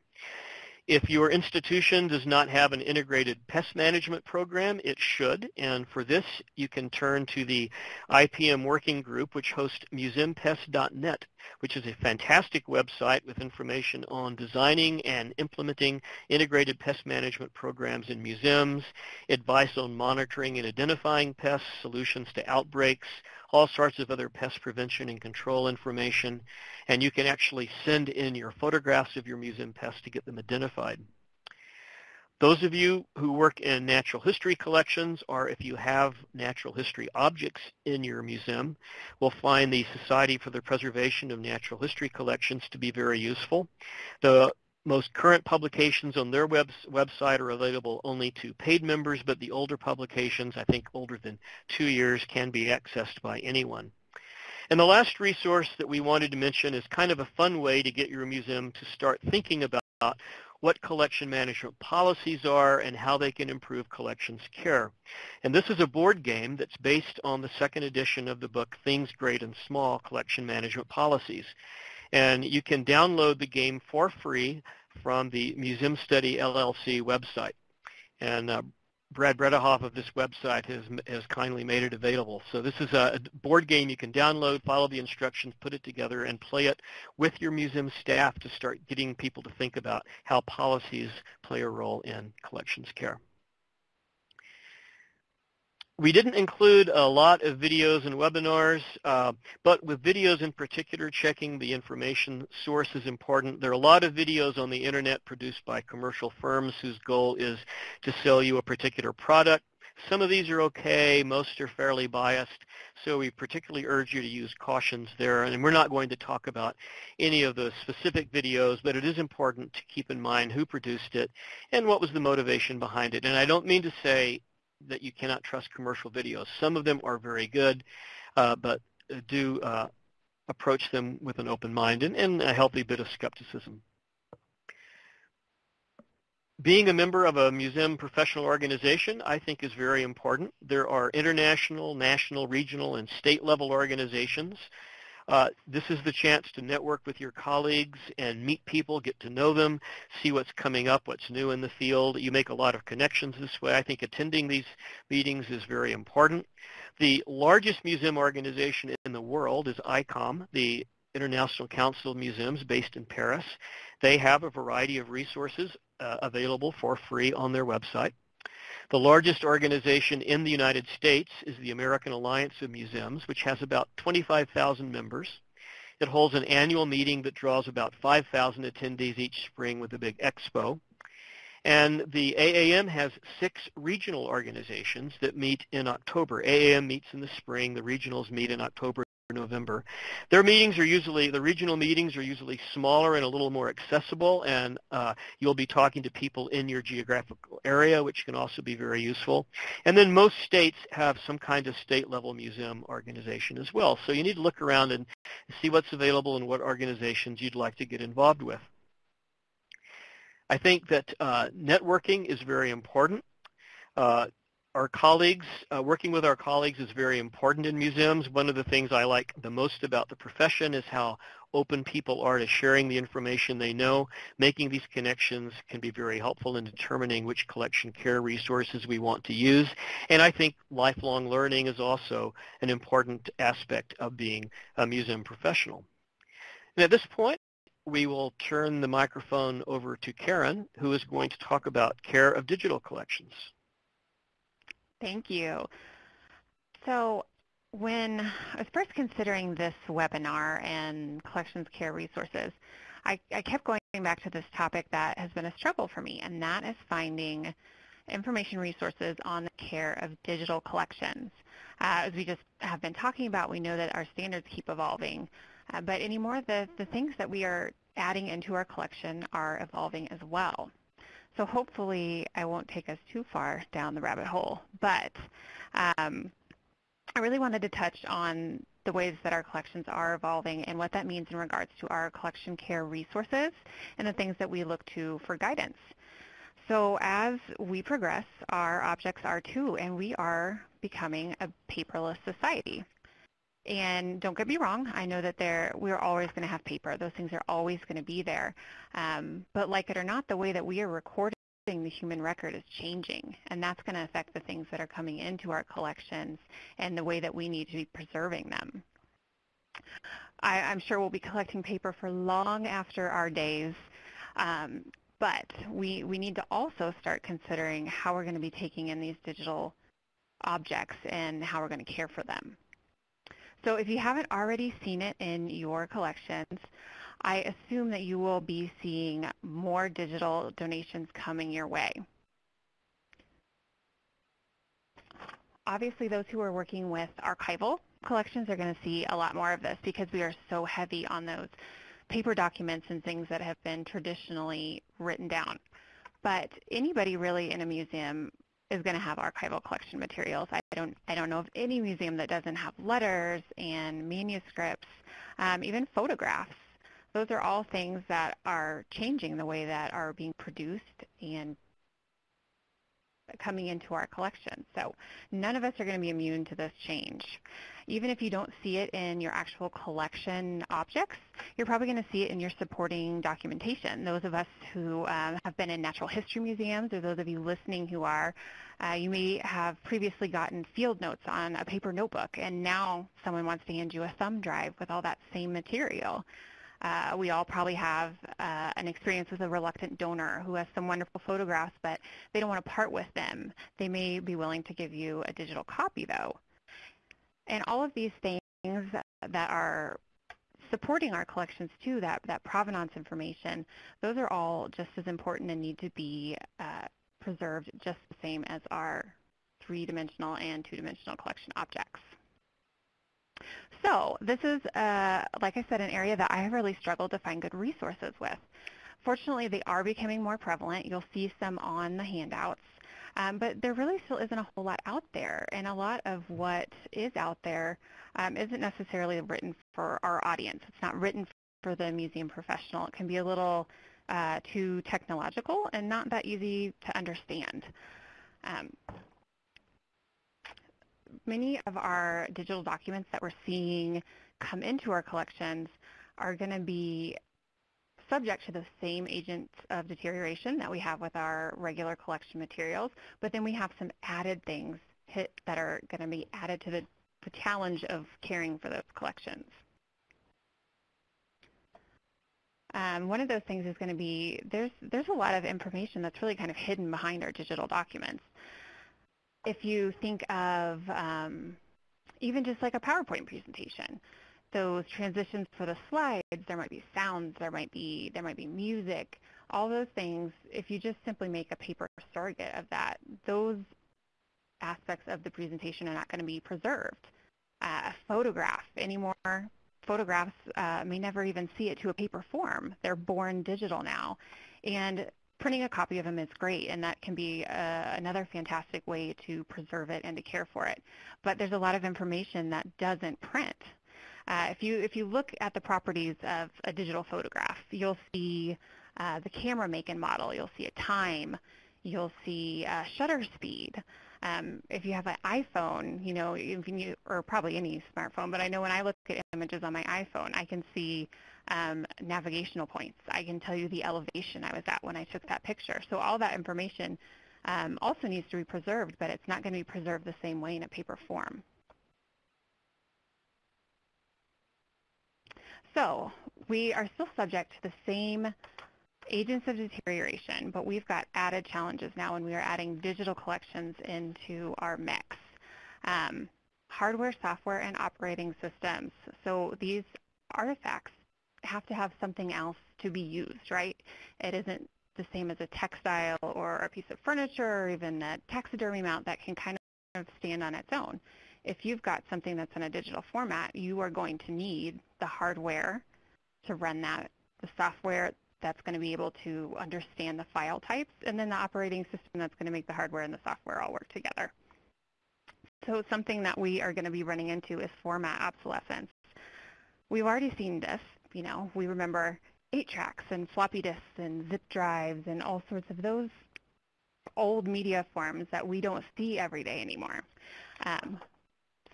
If your institution does not have an integrated pest management program, it should. And for this, you can turn to the IPM working group, which hosts museumpest.net, which is a fantastic website with information on designing and implementing integrated pest management programs in museums, advice on monitoring and identifying pests, solutions to outbreaks, all sorts of other pest prevention and control information, and you can actually send in your photographs of your museum pests to get them identified. Those of you who work in natural history collections or if you have natural history objects in your museum will find the Society for the Preservation of Natural History Collections to be very useful. The most current publications on their web, website are available only to paid members, but the older publications, I think older than two years, can be accessed by anyone. And the last resource that we wanted to mention is kind of a fun way to get your museum to start thinking about what collection management policies are and how they can improve collections care. And this is a board game that's based on the second edition of the book Things Great and Small, Collection Management Policies. And you can download the game for free from the Museum Study LLC website. And uh, Brad Bredehoft of this website has, has kindly made it available. So this is a board game you can download, follow the instructions, put it together, and play it with your museum staff to start getting people to think about how policies play a role in collections care. We didn't include a lot of videos and webinars, uh, but with videos in particular, checking the information source is important. There are a lot of videos on the internet produced by commercial firms whose goal is to sell you a particular product. Some of these are okay. Most are fairly biased. So we particularly urge you to use cautions there. And we're not going to talk about any of the specific videos, but it is important to keep in mind who produced it and what was the motivation behind it. And I don't mean to say that you cannot trust commercial videos. Some of them are very good, uh, but do uh, approach them with an open mind and, and a healthy bit of skepticism. Being a member of a museum professional organization, I think, is very important. There are international, national, regional, and state level organizations uh, this is the chance to network with your colleagues and meet people, get to know them, see what's coming up, what's new in the field. You make a lot of connections this way. I think attending these meetings is very important. The largest museum organization in the world is ICOM, the International Council of Museums based in Paris. They have a variety of resources uh, available for free on their website. The largest organization in the United States is the American Alliance of Museums, which has about 25,000 members. It holds an annual meeting that draws about 5,000 attendees each spring with a big expo. And the AAM has six regional organizations that meet in October. AAM meets in the spring. The regionals meet in October November. Their meetings are usually, the regional meetings are usually smaller and a little more accessible, and uh, you'll be talking to people in your geographical area, which can also be very useful. And then most states have some kind of state-level museum organization as well. So you need to look around and see what's available and what organizations you'd like to get involved with. I think that uh, networking is very important. Uh, our colleagues, uh, working with our colleagues is very important in museums. One of the things I like the most about the profession is how open people are to sharing the information they know. Making these connections can be very helpful in determining which collection care resources we want to use. And I think lifelong learning is also an important aspect of being a museum professional. And at this point, we will turn the microphone over to Karen, who is going to talk about care of digital collections. Thank you. So when I was first considering this webinar and collections care resources, I, I, kept going back to this topic that has been a struggle for me, and that is finding information resources on the care of digital collections. Uh, as we just have been talking about, we know that our standards keep evolving, uh, but anymore the, the things that we are adding into our collection are evolving as well. So hopefully I won't take us too far down the rabbit hole. But um, I really wanted to touch on the ways that our collections are evolving and what that means in regards to our collection care resources and the things that we look to for guidance. So as we progress, our objects are too, and we are becoming a paperless society. And don't get me wrong, I know that there we're always going to have paper. Those things are always going to be there. Um, but like it or not, the way that we are recording the human record is changing, and that's going to affect the things that are coming into our collections and the way that we need to be preserving them. I, I'm sure we'll be collecting paper for long after our days, um, but we, we need to also start considering how we're going to be taking in these digital objects and how we're going to care for them. So if you haven't already seen it in your collections, I assume that you will be seeing more digital donations coming your way. Obviously, those who are working with archival collections are going to see a lot more of this because we are so heavy on those paper documents and things that have been traditionally written down. But anybody really in a museum is going to have archival collection materials. I don't, I don't know of any museum that doesn't have letters and manuscripts, um, even photographs. Those are all things that are changing the way that are being produced and coming into our collection. So none of us are going to be immune to this change. Even if you don't see it in your actual collection objects, you're probably going to see it in your supporting documentation. Those of us who um, have been in natural history museums, or those of you listening who are, uh, you may have previously gotten field notes on a paper notebook, and now someone wants to hand you a thumb drive with all that same material. Uh, we all probably have uh, an experience with a reluctant donor who has some wonderful photographs, but they don't want to part with them. They may be willing to give you a digital copy, though. And all of these things that are supporting our collections, too, that, that provenance information, those are all just as important and need to be uh, preserved just the same as our three-dimensional and two-dimensional collection objects. So this is, uh, like I said, an area that I have really struggled to find good resources with. Fortunately, they are becoming more prevalent. You'll see some on the handouts. Um, but there really still isn't a whole lot out there, and a lot of what is out there um, not necessarily written for our audience. It's not written for the museum professional. It can be a little uh, too technological and not that easy to understand. Um, many of our digital documents that we're seeing come into our collections are going to be subject to the same agents of deterioration that we have with our regular collection materials, but then we have some added things that are going to be added to the, the challenge of caring for those collections. Um, one of those things is going to be there's there's a lot of information that's really kind of hidden behind our digital documents if you think of um, even just like a PowerPoint presentation, those transitions for the slides, there might be sounds, there might be there might be music, all those things. If you just simply make a paper surrogate of that, those aspects of the presentation are not going to be preserved. Uh, a photograph anymore. Photographs uh, may never even see it to a paper form. They're born digital now. And printing a copy of them is great, and that can be uh, another fantastic way to preserve it and to care for it. But there's a lot of information that doesn't print. Uh, if you if you look at the properties of a digital photograph, you'll see uh, the camera make and model. You'll see a time. You'll see uh, shutter speed. Um, if you have an iPhone, you know, you, or probably any smartphone, but I know when I look at images on my iPhone, I can see um, navigational points. I can tell you the elevation I was at when I took that picture. So all that information um, also needs to be preserved, but it's not going to be preserved the same way in a paper form. So we are still subject to the same agents of deterioration, but we've got added challenges now when we are adding digital collections into our mix. Um, hardware, software, and operating systems. So these artifacts have to have something else to be used, right? It isn't the same as a textile or a piece of furniture or even a taxidermy mount that can kind of stand on its own. If you've got something that's in a digital format, you are going to need the hardware to run that, the software that's going to be able to understand the file types, and then the operating system that's going to make the hardware and the software all work together. So something that we are going to be running into is format obsolescence. We've already seen this. You know, we remember 8 tracks and floppy disks and zip drives and all sorts of those old media forms that we don't see every day anymore. Um,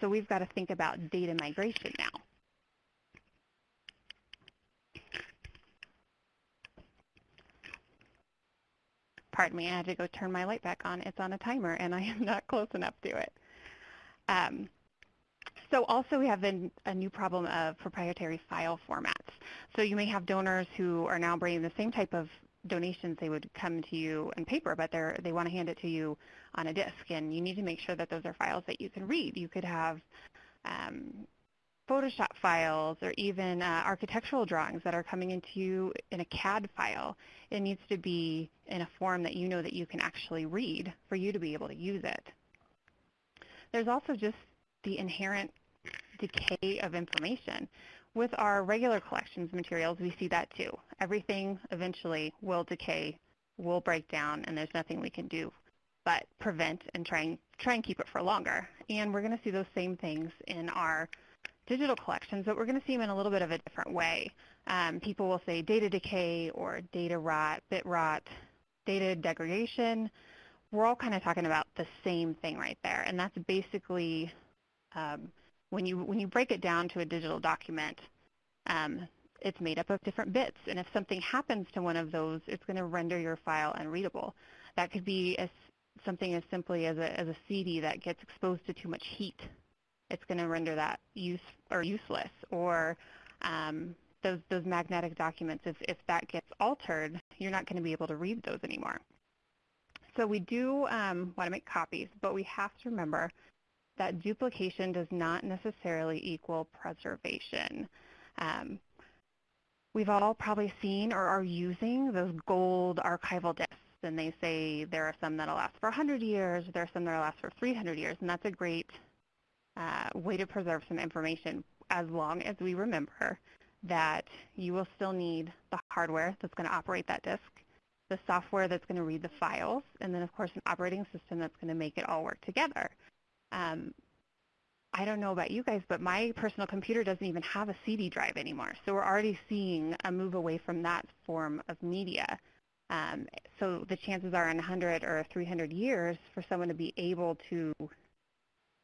so we've got to think about data migration now. Pardon me, I had to go turn my light back on. It's on a timer, and I am not close enough to it. Um, so also we have a, a new problem of proprietary file formats. So you may have donors who are now bringing the same type of donations they would come to you in paper, but they're, they want to hand it to you on a disk, and you need to make sure that those are files that you can read. You could have um, Photoshop files or even uh, architectural drawings that are coming into you in a CAD file. It needs to be in a form that you know that you can actually read for you to be able to use it. There's also just the inherent decay of information. With our regular collections materials, we see that too. Everything eventually will decay, will break down, and there's nothing we can do but prevent and try and, try and keep it for longer. And we're going to see those same things in our digital collections, but we're going to see them in a little bit of a different way. Um, people will say data decay or data rot, bit rot, data degradation. We're all kind of talking about the same thing right there, and that's basically um, when you when you break it down to a digital document, um, it's made up of different bits, and if something happens to one of those, it's going to render your file unreadable. That could be as something as simply as a, as a CD that gets exposed to too much heat. It's going to render that use or useless. Or um, those those magnetic documents, if if that gets altered, you're not going to be able to read those anymore. So we do um, want to make copies, but we have to remember that duplication does not necessarily equal preservation. Um, we've all probably seen or are using those gold archival disks, and they say there are some that'll last for 100 years, there are some that'll last for 300 years, and that's a great uh, way to preserve some information as long as we remember that you will still need the hardware that's going to operate that disk, the software that's going to read the files, and then of course an operating system that's going to make it all work together. Um, I don't know about you guys, but my personal computer doesn't even have a CD drive anymore. So we're already seeing a move away from that form of media. Um, so the chances are in 100 or 300 years for someone to be able to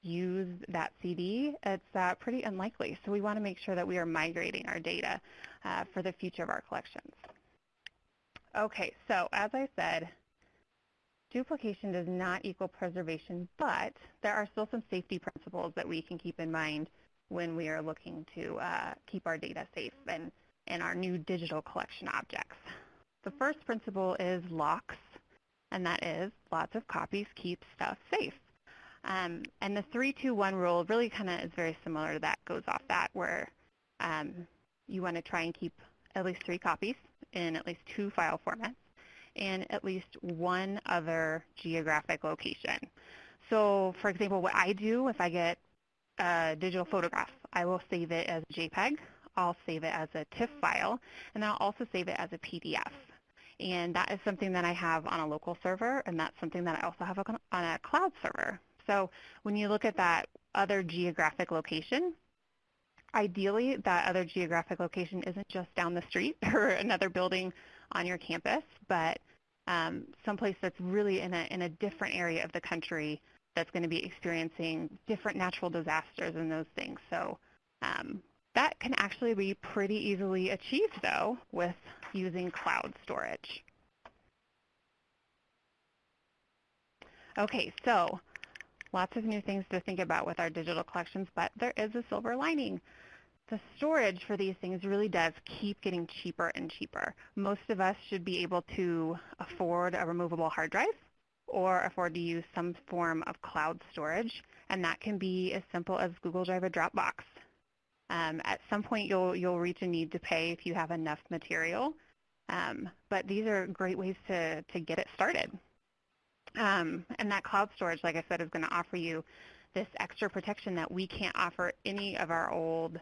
use that CD, it's uh, pretty unlikely. So we want to make sure that we are migrating our data uh, for the future of our collections. Okay, so as I said, duplication does not equal preservation, but there are still some safety principles that we can keep in mind when we are looking to uh, keep our data safe and, and our new digital collection objects. The first principle is locks, and that is lots of copies keep stuff safe. Um, and the 321 rule really kind of is very similar to that, goes off that, where um, you want to try and keep at least three copies in at least two file formats and at least one other geographic location. So for example, what I do if I get a digital photograph, I will save it as a JPEG, I'll save it as a TIFF file, and I'll also save it as a PDF. And that is something that I have on a local server, and that's something that I also have on a cloud server. So when you look at that other geographic location, ideally that other geographic location isn't just down the street *laughs* or another building on your campus, but um, someplace that's really in a, in a different area of the country that's going to be experiencing different natural disasters and those things. So um, that can actually be pretty easily achieved, though, with using cloud storage. Okay, so lots of new things to think about with our digital collections, but there is a silver lining. The storage for these things really does keep getting cheaper and cheaper. Most of us should be able to afford a removable hard drive or afford to use some form of cloud storage, and that can be as simple as Google Drive or Dropbox. Um, at some point, you'll, you'll reach a need to pay if you have enough material, um, but these are great ways to, to get it started. Um, and that cloud storage, like I said, is going to offer you this extra protection that we can't offer any of our old,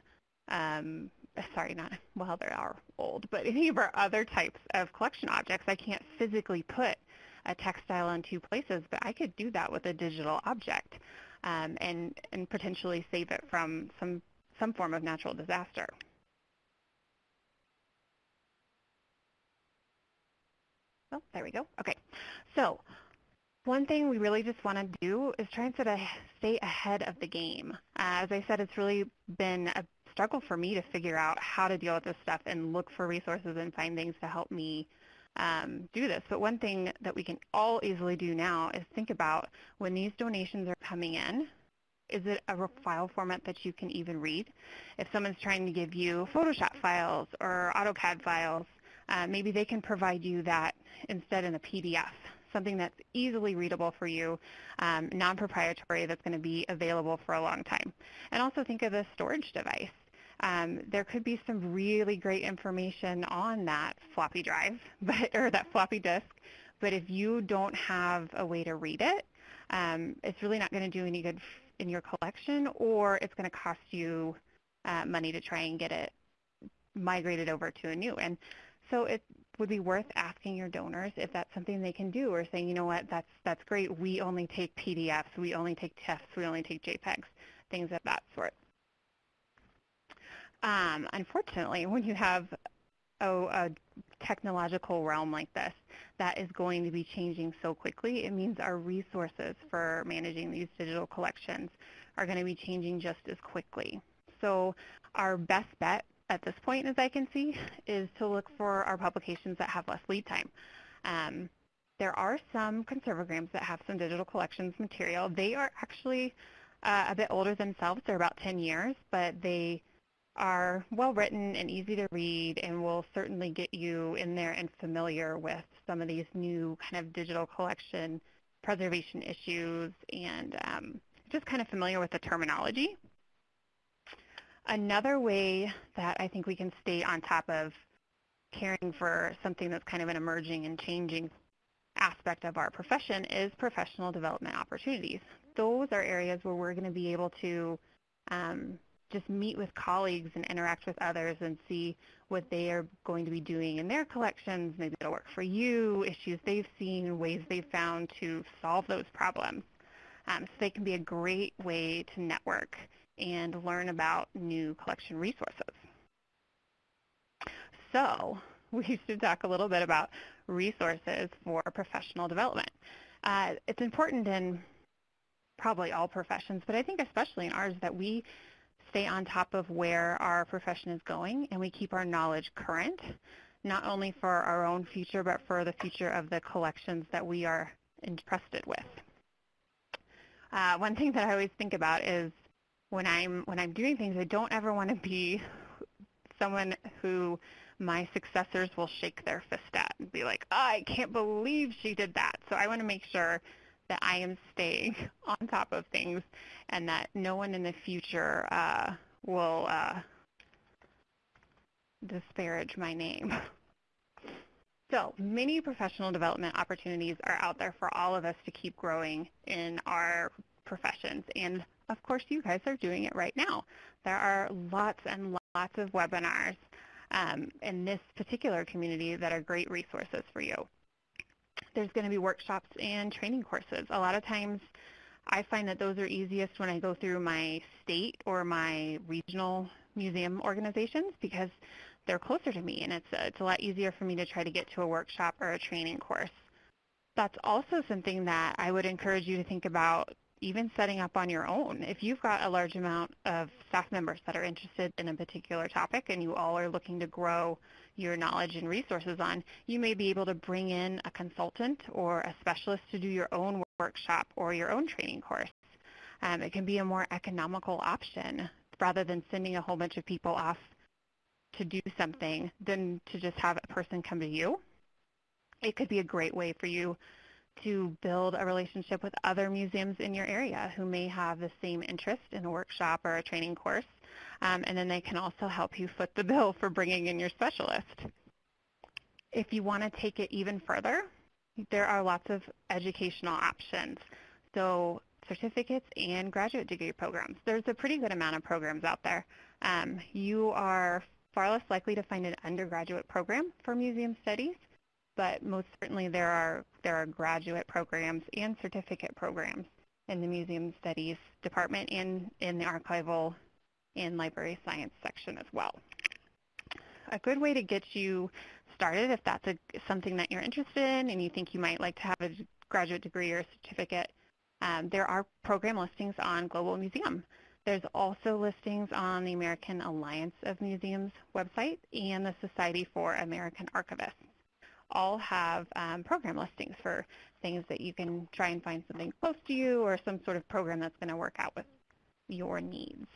um, sorry, not, well, they are old, but any of our other types of collection objects. I can't physically put a textile in two places, but I could do that with a digital object. um, and, and potentially save it from some, some form of natural disaster. Oh, there we go. Okay. So one thing we really just want to do is try and sort of stay ahead of the game. Uh, as I said, it's really been a struggle for me to figure out how to deal with this stuff and look for resources and find things to help me um, do this. But one thing that we can all easily do now is think about when these donations are coming in, is it a file format that you can even read? If someone's trying to give you Photoshop files or AutoCAD files, uh, maybe they can provide you that instead in a PDF, something that's easily readable for you, um, non-proprietary that's going to be available for a long time. And also think of the storage device. Um, there could be some really great information on that floppy drive, *laughs* but, or that floppy disk, but if you don't have a way to read it, um, it's really not going to do any good in your collection, or it's going to cost you uh, money to try and get it migrated over to a new. And so it would be worth asking your donors if that's something they can do or saying, you know what, that's, that's great. We only take PDFs. We only take TIFFs. We only take JPEGs, things of that sort. Um, unfortunately, when you have a, a technological realm like this that is going to be changing so quickly, it means our resources for managing these digital collections are going to be changing just as quickly. So our best bet at this point, as I can see, is to look for our publications that have less lead time. Um, there are some conservagrams that have some digital collections material. They are actually uh, a bit older themselves. They're about 10 years, but they are well written and easy to read and will certainly get you in there and familiar with some of these new kind of digital collection preservation issues and um, just kind of familiar with the terminology. Another way that I think we can stay on top of caring for something that's kind of an emerging and changing aspect of our profession is professional development opportunities. Those are areas where we're going to be able to um, just meet with colleagues and interact with others and see what they are going to be doing in their collections. Maybe it'll work for you, issues they've seen, ways they've found to solve those problems. Um, so they can be a great way to network and learn about new collection resources. So *laughs* we should talk a little bit about resources for professional development. Uh, it's important in probably all professions, but I think especially in ours that we stay on top of where our profession is going and we keep our knowledge current, not only for our own future, but for the future of the collections that we are entrusted with. Uh, one thing that I always think about is when I'm when I'm doing things, I don't ever want to be someone who my successors will shake their fist at and be like, oh, I can't believe she did that. So I want to make sure that I am staying *laughs* on top of things and that no one in the future uh, will uh, disparage my name. So many professional development opportunities are out there for all of us to keep growing in our professions. And of course, you guys are doing it right now. There are lots and lots of webinars um, in this particular community that are great resources for you. There's going to be workshops and training courses. A lot of times I find that those are easiest when I go through my state or my regional museum organizations because they're closer to me and it's, it's a lot easier for me to try to get to a workshop or a training course. That's also something that I would encourage you to think about even setting up on your own. If you've got a large amount of staff members that are interested in a particular topic and you all are looking to grow your knowledge and resources on, you may be able to bring in a consultant or a specialist to do your own workshop or your own training course. Um, it can be a more economical option rather than sending a whole bunch of people off to do something than to just have a person come to you. It could be a great way for you to build a relationship with other museums in your area who may have the same interest in a workshop or a training course. Um, and then they can also help you foot the bill for bringing in your specialist. If you want to take it even further, there are lots of educational options. So certificates and graduate degree programs. There's a pretty good amount of programs out there. Um, you are far less likely to find an undergraduate program for museum studies but most certainly there are there are graduate programs and certificate programs in the Museum Studies Department and in the Archival and Library Science section as well. A good way to get you started if that's a, something that you're interested in and you think you might like to have a graduate degree or certificate, um, there are program listings on Global Museum. There's also listings on the American Alliance of Museums website and the Society for American Archivists. All have um, program listings for things that you can try and find something close to you or some sort of program that's going to work out with your needs.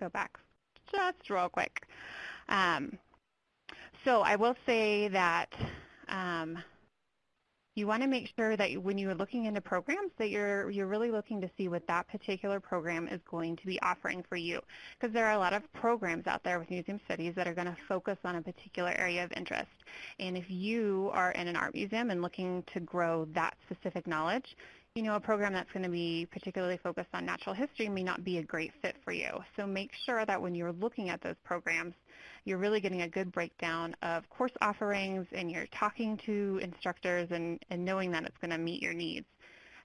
Go back just real quick. Um, so I will say that um, you want to make sure that when you're looking into programs that you're you're really looking to see what that particular program is going to be offering for you because there are a lot of programs out there with museum studies that are going to focus on a particular area of interest and if you are in an art museum and looking to grow that specific knowledge you know, a program that's going to be particularly focused on natural history may not be a great fit for you. So make sure that when you're looking at those programs, you're really getting a good breakdown of course offerings and you're talking to instructors and, and knowing that it's going to meet your needs.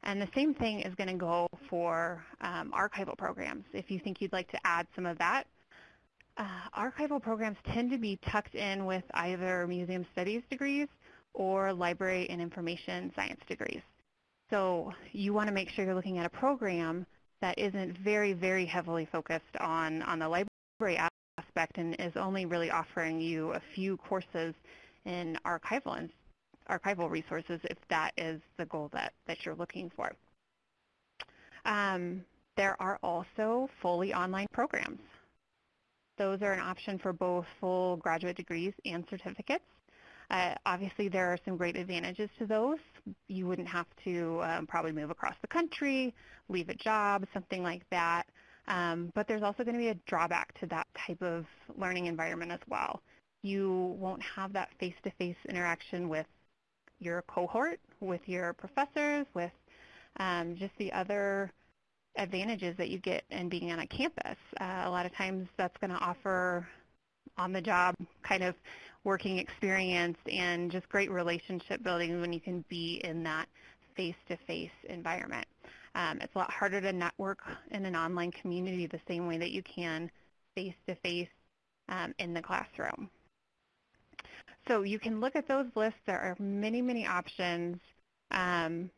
And the same thing is going to go for um, archival programs. If you think you'd like to add some of that, uh, archival programs tend to be tucked in with either museum studies degrees or library and information science degrees. So you want to make sure you're looking at a program that isn't very, very heavily focused on, on the library aspect and is only really offering you a few courses in archival and archival resources if that is the goal that, that you're looking for. Um, there are also fully online programs. Those are an option for both full graduate degrees and certificates. Uh, obviously, there are some great advantages to those. You wouldn't have to um, probably move across the country, leave a job, something like that. Um, but there's also going to be a drawback to that type of learning environment as well. You won't have that face-to-face interaction with your cohort, with your professors, with um, just the other advantages that you get in being on a campus. Uh, a lot of times that's going to offer on-the-job kind of working experience and just great relationship building when you can be in that face-to-face environment. Um, it's a lot harder to network in an online community the same way that you can face-to-face um, in the classroom. So you can look at those lists. There are many, many options. Um,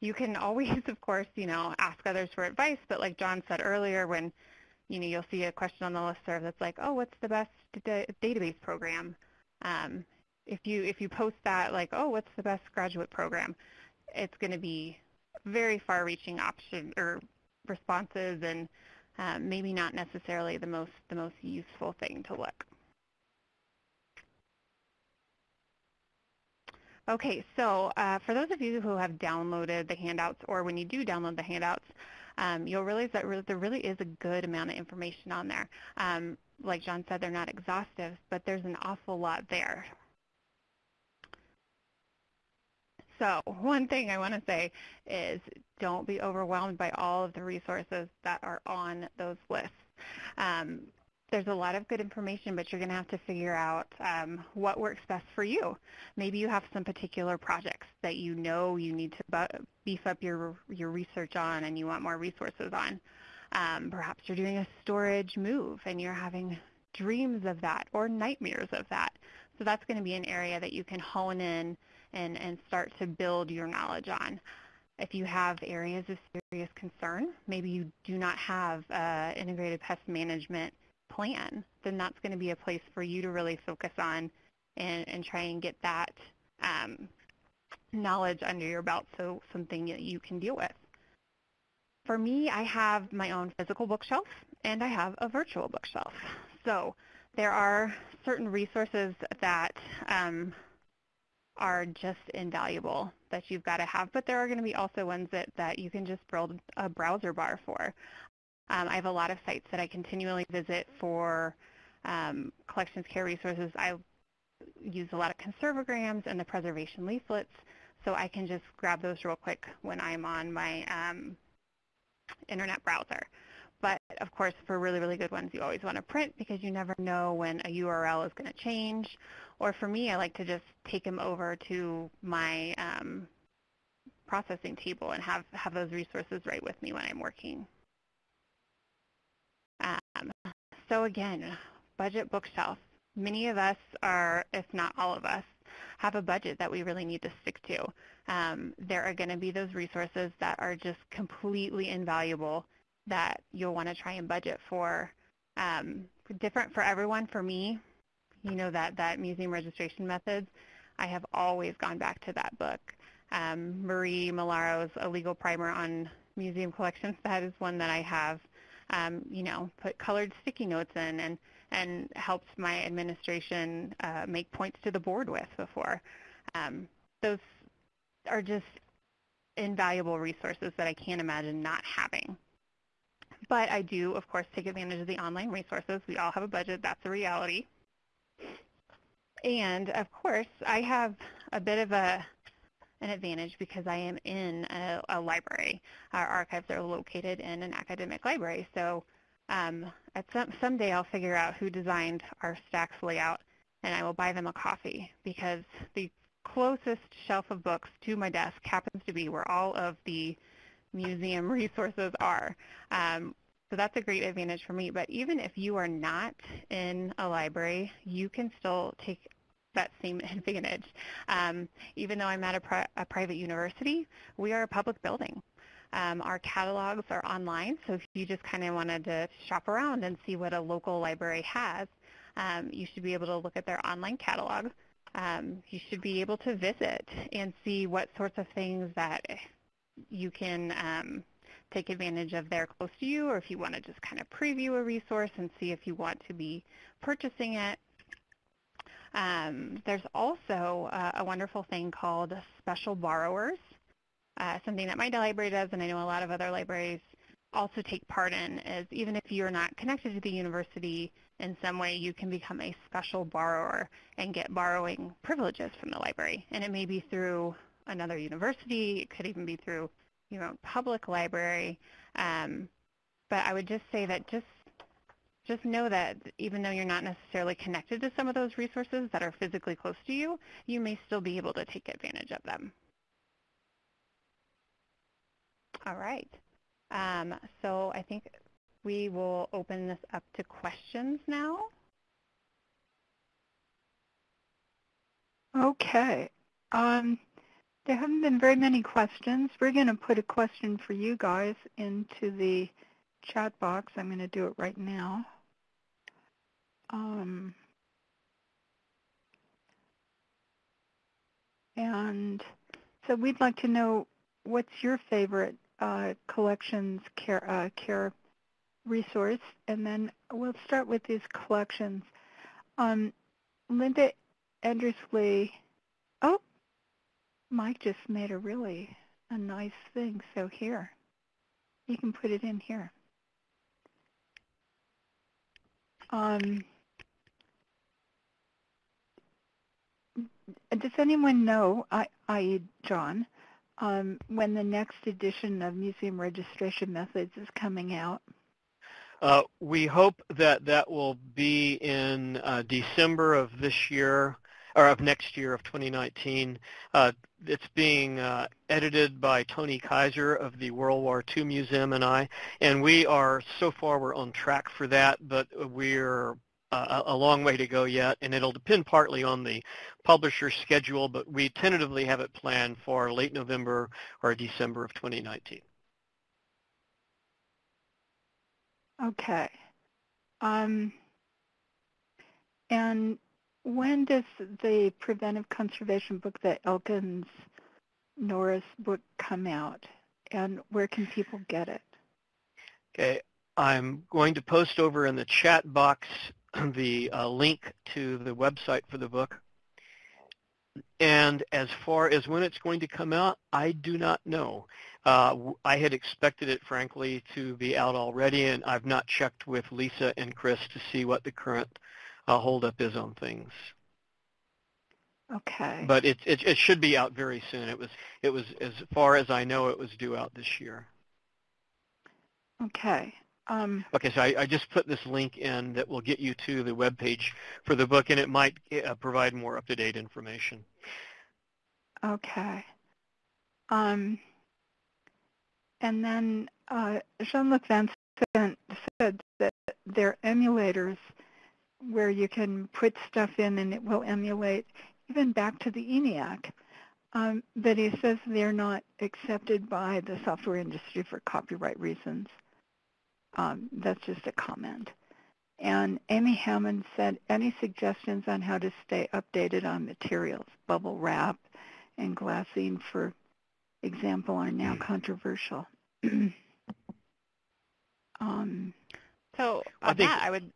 you can always, *laughs* of course, you know, ask others for advice, but like John said earlier, when you know, you'll see a question on the listserv that's like, oh, what's the best database program? Um, if you if you post that like, oh, what's the best graduate program? It's going to be very far-reaching option or responses, and um, maybe not necessarily the most the most useful thing to look. Okay, so uh, for those of you who have downloaded the handouts, or when you do download the handouts, um, you'll realize that re there really is a good amount of information on there. Um, like John said, they're not exhaustive, but there's an awful lot there. So one thing I want to say is don't be overwhelmed by all of the resources that are on those lists. Um, there's a lot of good information, but you're going to have to figure out um, what works best for you. Maybe you have some particular projects that you know you need to beef up your, your research on and you want more resources on. Um, perhaps you're doing a storage move and you're having dreams of that or nightmares of that. So that's going to be an area that you can hone in and, and start to build your knowledge on. If you have areas of serious concern, maybe you do not have uh, integrated pest management plan, then that's going to be a place for you to really focus on and, and try and get that um, knowledge under your belt so something that you can deal with. For me, I have my own physical bookshelf and I have a virtual bookshelf. So there are certain resources that um, are just invaluable that you've got to have, but there are going to be also ones that, that you can just build a browser bar for. Um, I have a lot of sites that I continually visit for um, collections care resources. I use a lot of conservograms and the preservation leaflets, so I can just grab those real quick when I'm on my um, internet browser. but of course, for really, really good ones, you always want to print because you never know when a URL is going to change. Or for me, I like to just take them over to my um, processing table and have, have those resources right with me when I'm working. Um, so again, budget bookshelf. Many of us are, if not all of us, have a budget that we really need to stick to. Um, there are going to be those resources that are just completely invaluable that you'll want to try and budget for. Um, different for everyone. For me, you know that that museum registration methods. I have always gone back to that book. Um, Marie Malaro's A Legal Primer on Museum Collections. That is one that I have, um, you know, put colored sticky notes in and and helped my administration uh, make points to the board with before. Um, those are just invaluable resources that I can't imagine not having. But I do, of course, take advantage of the online resources. We all have a budget. That's a reality. And, of course, I have a bit of a an advantage because I am in a, a library. Our archives are located in an academic library. So um, at some someday I'll figure out who designed our stacks layout and I will buy them a coffee because the closest shelf of books to my desk happens to be where all of the museum resources are. Um, so that's a great advantage for me. But even if you are not in a library, you can still take that same *laughs* advantage. Um, even though I'm at a, pri a, private university, we are a public building. Um, our catalogs are online, so if you just kind of wanted to shop around and see what a local library has, um, you should be able to look at their online catalog. Um, you should be able to visit and see what sorts of things that you can um, take advantage of there close to you, or if you want to just kind of preview a resource and see if you want to be purchasing it. Um, there's also uh, a wonderful thing called special borrowers, uh, something that my library does, and I know a lot of other libraries also take part in, is even if you're not connected to the university in some way, you can become a special borrower and get borrowing privileges from the library. And it may be through another university. It could even be through your own public library. Um, but I would just say that just just know that even though you're not necessarily connected to some of those resources that are physically close to you, you may still be able to take advantage of them. All right. Um, so I think we will open this up to questions now. Okay. Um, there haven't been very many questions. We're going to put a question for you guys into the chat box. I'm going to do it right now. Um, and so we'd like to know what's your favorite uh, collections care, uh, care resource, and then we'll start with these collections. Um, Linda Endersley, oh, Mike just made a really a nice thing, so here, you can put it in here. Um, does anyone know, i.e. John, um, when the next edition of Museum Registration Methods is coming out? Uh, we hope that that will be in uh, December of this year, or of next year of 2019. Uh, it's being uh, edited by Toni Kiser of the World War II Museum and I, and we are, so far we're on track for that, but we're uh, a long way to go yet, and it'll depend partly on the publisher's schedule, but we tentatively have it planned for late November or December of 2019. Okay. Um, and when does the preventive conservation book, the Elkins Norris book, come out? And where can people get it? Okay. I'm going to post over in the chat box *clears throat* the uh, link to the website for the book. And as far as when it's going to come out, I do not know. Uh, I had expected it, frankly, to be out already, and I've not checked with Lisa and Chris to see what the current uh, holdup is on things. Okay. But it, it it should be out very soon. It was it was as far as I know, it was due out this year. Okay. Um, Okay, so I, I just put this link in that will get you to the web page for the book, and it might uh, provide more up-to-date information. okay. Um, and then uh, Jean-Luc Vincent said that there are emulators where you can put stuff in and it will emulate even back to the ENIAC. Um, but he says they're not accepted by the software industry for copyright reasons. Um, that's just a comment. And Amy Hammond said, any suggestions on how to stay updated on materials, bubble wrap and glassine, for example, are now controversial. *clears throat* um, So I on think- that, I would.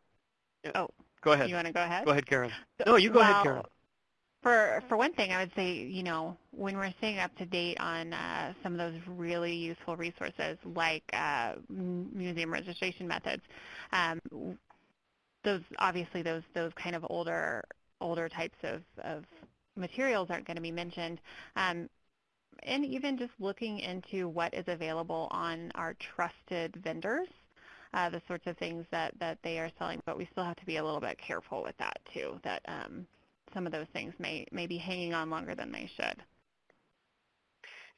Oh, Go ahead. you want to go ahead? Go ahead, Karen. No, you go ahead, Karen. For for one thing, I would say you know when we're staying up to date on uh, some of those really useful resources like uh, museum registration methods, um, those obviously those those kind of older older types of, of materials aren't going to be mentioned. Um, and even just looking into what is available on our trusted vendors, uh, the sorts of things that, that they are selling, but we still have to be a little bit careful with that too, that um, some of those things may, may be hanging on longer than they should.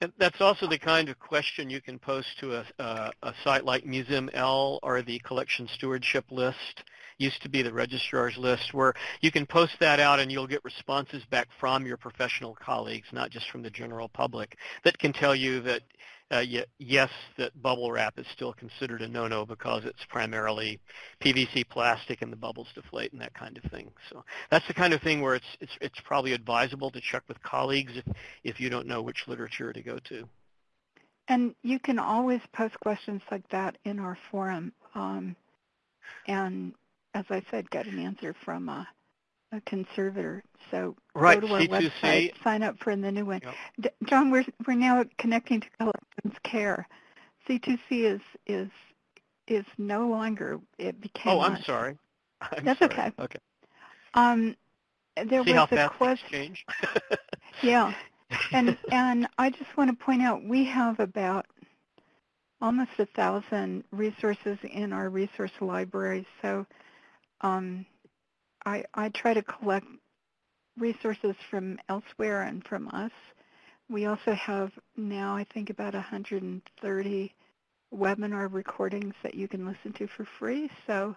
And that's also the kind of question you can post to a, uh, a site like Museum L or the Collection Stewardship List. Used to be the registrar's list, where you can post that out and you'll get responses back from your professional colleagues, not just from the general public, that can tell you that uh, yes, that bubble wrap is still considered a no-no because it's primarily PVC plastic and the bubbles deflate and that kind of thing. So that's the kind of thing where it's it's it's probably advisable to check with colleagues if if you don't know which literature to go to. and you can always post questions like that in our forum. Um, and as I said, get an answer from a, a conservator. So Right, go to our C2C. website, sign up for the new one. Yep. D- John, we're we're now connecting to Collections Care. C2C is is is no longer. It became. Oh, I'm us. sorry. *laughs* I'm That's sorry. okay. Okay. Um, there See was a question. *laughs* Yeah, *laughs* and and I just want to point out we have about almost a thousand resources in our resource library. So um, I I try to collect resources from elsewhere and from us. We also have now I think about 130 webinar recordings that you can listen to for free. So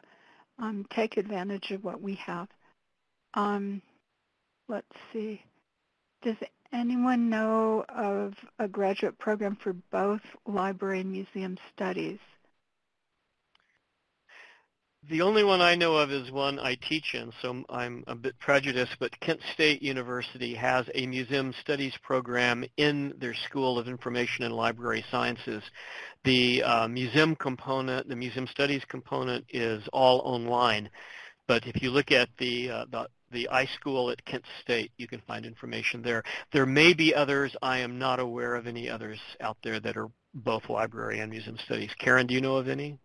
um, take advantage of what we have. Um, let's see. Does anyone know of a graduate program for both library and museum studies? The only one I know of is one I teach in, so I'm a bit prejudiced, but Kent State University has a museum studies program in their School of Information and Library Sciences. The uh, museum component, the museum studies component is all online, but if you look at the, uh, the the iSchool at Kent State, you can find information there. There may be others. I am not aware of any others out there that are both library and museum studies. Karen, do you know of any?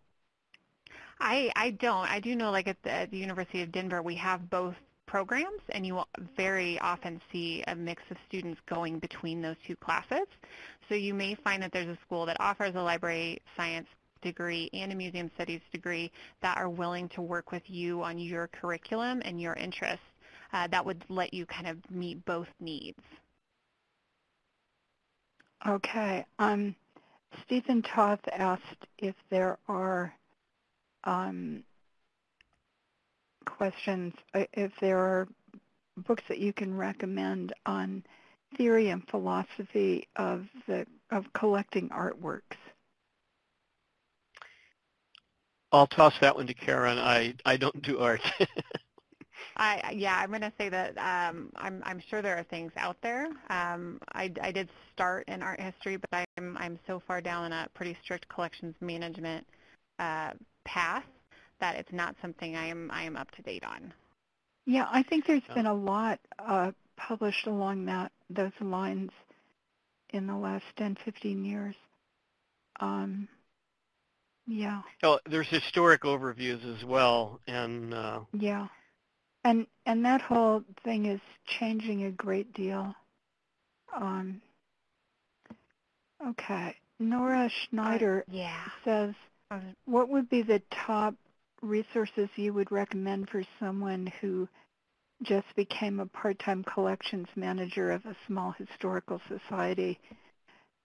I, I don't. I do know like at the, at the University of Denver we have both programs and you very often see a mix of students going between those two classes. So you may find that there's a school that offers a library science degree and a museum studies degree that are willing to work with you on your curriculum and your interests. Uh, that would let you kind of meet both needs. Okay. Um, Stephen Toth asked if there are um, questions, uh, if there are books that you can recommend on theory and philosophy of the of collecting artworks. I'll toss that one to Karen. I, I don't do art. *laughs* I yeah, I'm going to say that um, I'm I'm sure there are things out there. Um, I, I did start in art history, but I'm I'm so far down in a pretty strict collections management uh, path that it's not something I am I am up to date on. Yeah, I think there's Yeah. been a lot uh, published along that those lines in the last 10, 15 years. Um, yeah, oh, there's historic overviews as well, and uh, yeah, and and that whole thing is changing a great deal. Um, okay, Nora Schneider yeah. says, Uh, What would be the top resources you would recommend for someone who just became a part-time collections manager of a small historical society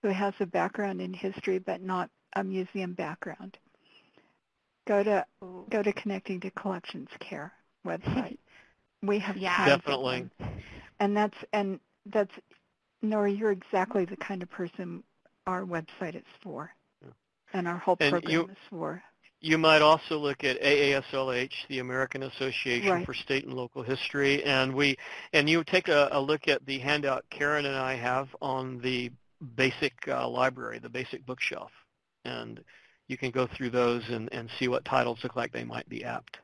who has a background in history but not a museum background? Go to go to Connecting to Collections Care website. *laughs* We have Yeah. tons of Definitely. and that's and that's Nora. You're exactly the kind of person our website is for, Yeah. And our whole And program you- is for. You might also look at AASLH, the American Association Right. for State and Local History, and we and you take a, a look at the handout Karen and I have on the basic uh, library, the basic bookshelf, and you can go through those and, and see what titles look like they might be apt.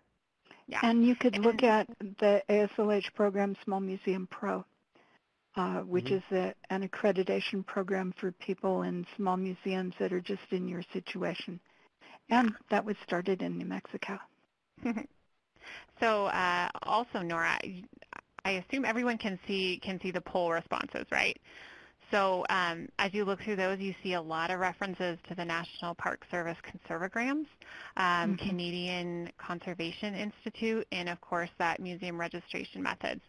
Yeah. And you could look at the AASLH program, Small Museum Pro, uh, which Mhm. is a, an accreditation program for people in small museums that are just in your situation. And that was started in New Mexico. *laughs* so uh, also, Nora, I assume everyone can see can see the poll responses, right? So um, as you look through those, you see a lot of references to the National Park Service conservagrams, um, Mhm. Canadian Conservation Institute, and of course that museum registration methods.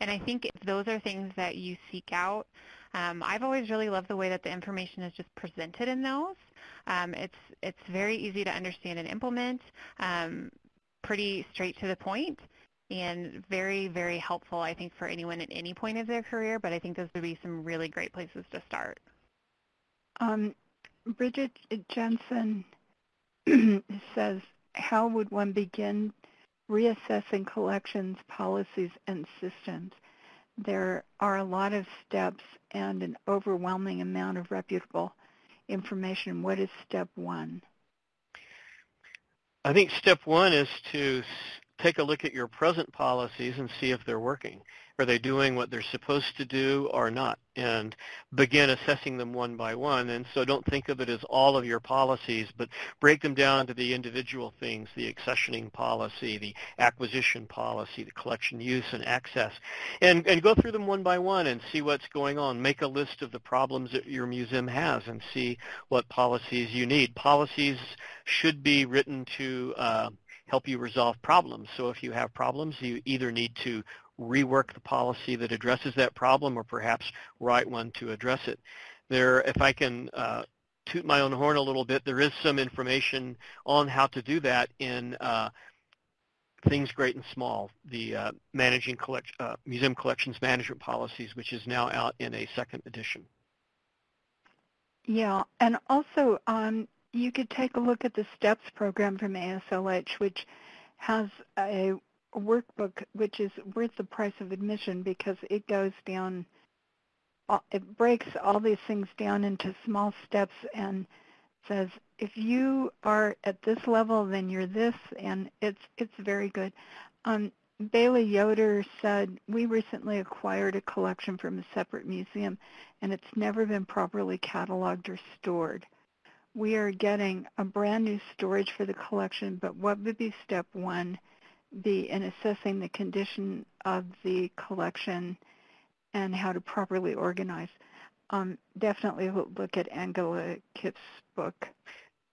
And I think those are things that you seek out, um, I've always really loved the way that the information is just presented in those. Um, it's it's very easy to understand and implement, um, pretty straight to the point, and very very helpful I think for anyone at any point of their career. But I think those would be some really great places to start. Um, Bridget Jensen *clears throat* says, how would one begin reassessing collections, policies, and systems? There are a lot of steps and an overwhelming amount of reputable information. What is step one? I think step one is to s- take a look at your present policies and see if they're working. Are they doing what they're supposed to do or not? And begin assessing them one by one. And so don't think of it as all of your policies, but break them down to the individual things, the accessioning policy, the acquisition policy, the collection use and access. And, and go through them one by one and see what's going on. Make a list of the problems that your museum has and see what policies you need. Policies should be written to uh, help you resolve problems. So if you have problems, you either need to rework the policy that addresses that problem or perhaps write one to address it. There, if I can uh, toot my own horn a little bit, there is some information on how to do that in uh, Things Great and Small, the uh, Managing collect, uh, Museum Collections Management Policies, which is now out in a second edition. Yeah, and also um, you could take a look at the STEPS program from AASLH, which has a workbook which is worth the price of admission because it goes down, it breaks all these things down into small steps and says if you are at this level, then you're this, and it's it's very good. Um, Bailey Yoder said, we recently acquired a collection from a separate museum and it's never been properly cataloged or stored. We are getting a brand new storage for the collection, but what would be step one be in assessing the condition of the collection and how to properly organize? Um, definitely look at Angela Kipp's book.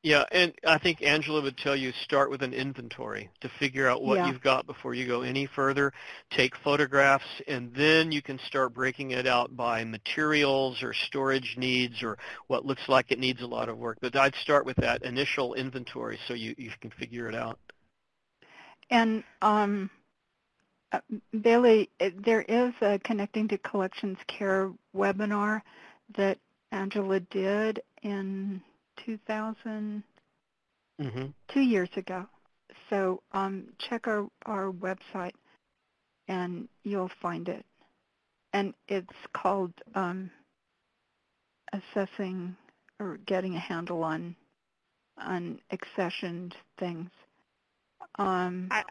Yeah, and I think Angela would tell you start with an inventory to figure out what Yeah. you've got before you go any further. Take photographs, and then you can start breaking it out by materials or storage needs or what looks like it needs a lot of work. But I'd start with that initial inventory so you, you can figure it out. And um, uh, Bailey, there is a Connecting to Collections Care webinar that Angela did in 2000, hmm two years ago. So um, check our, our website and you'll find it. And it's called um, Assessing or Getting a Handle on on Accessioned Things. Um, I,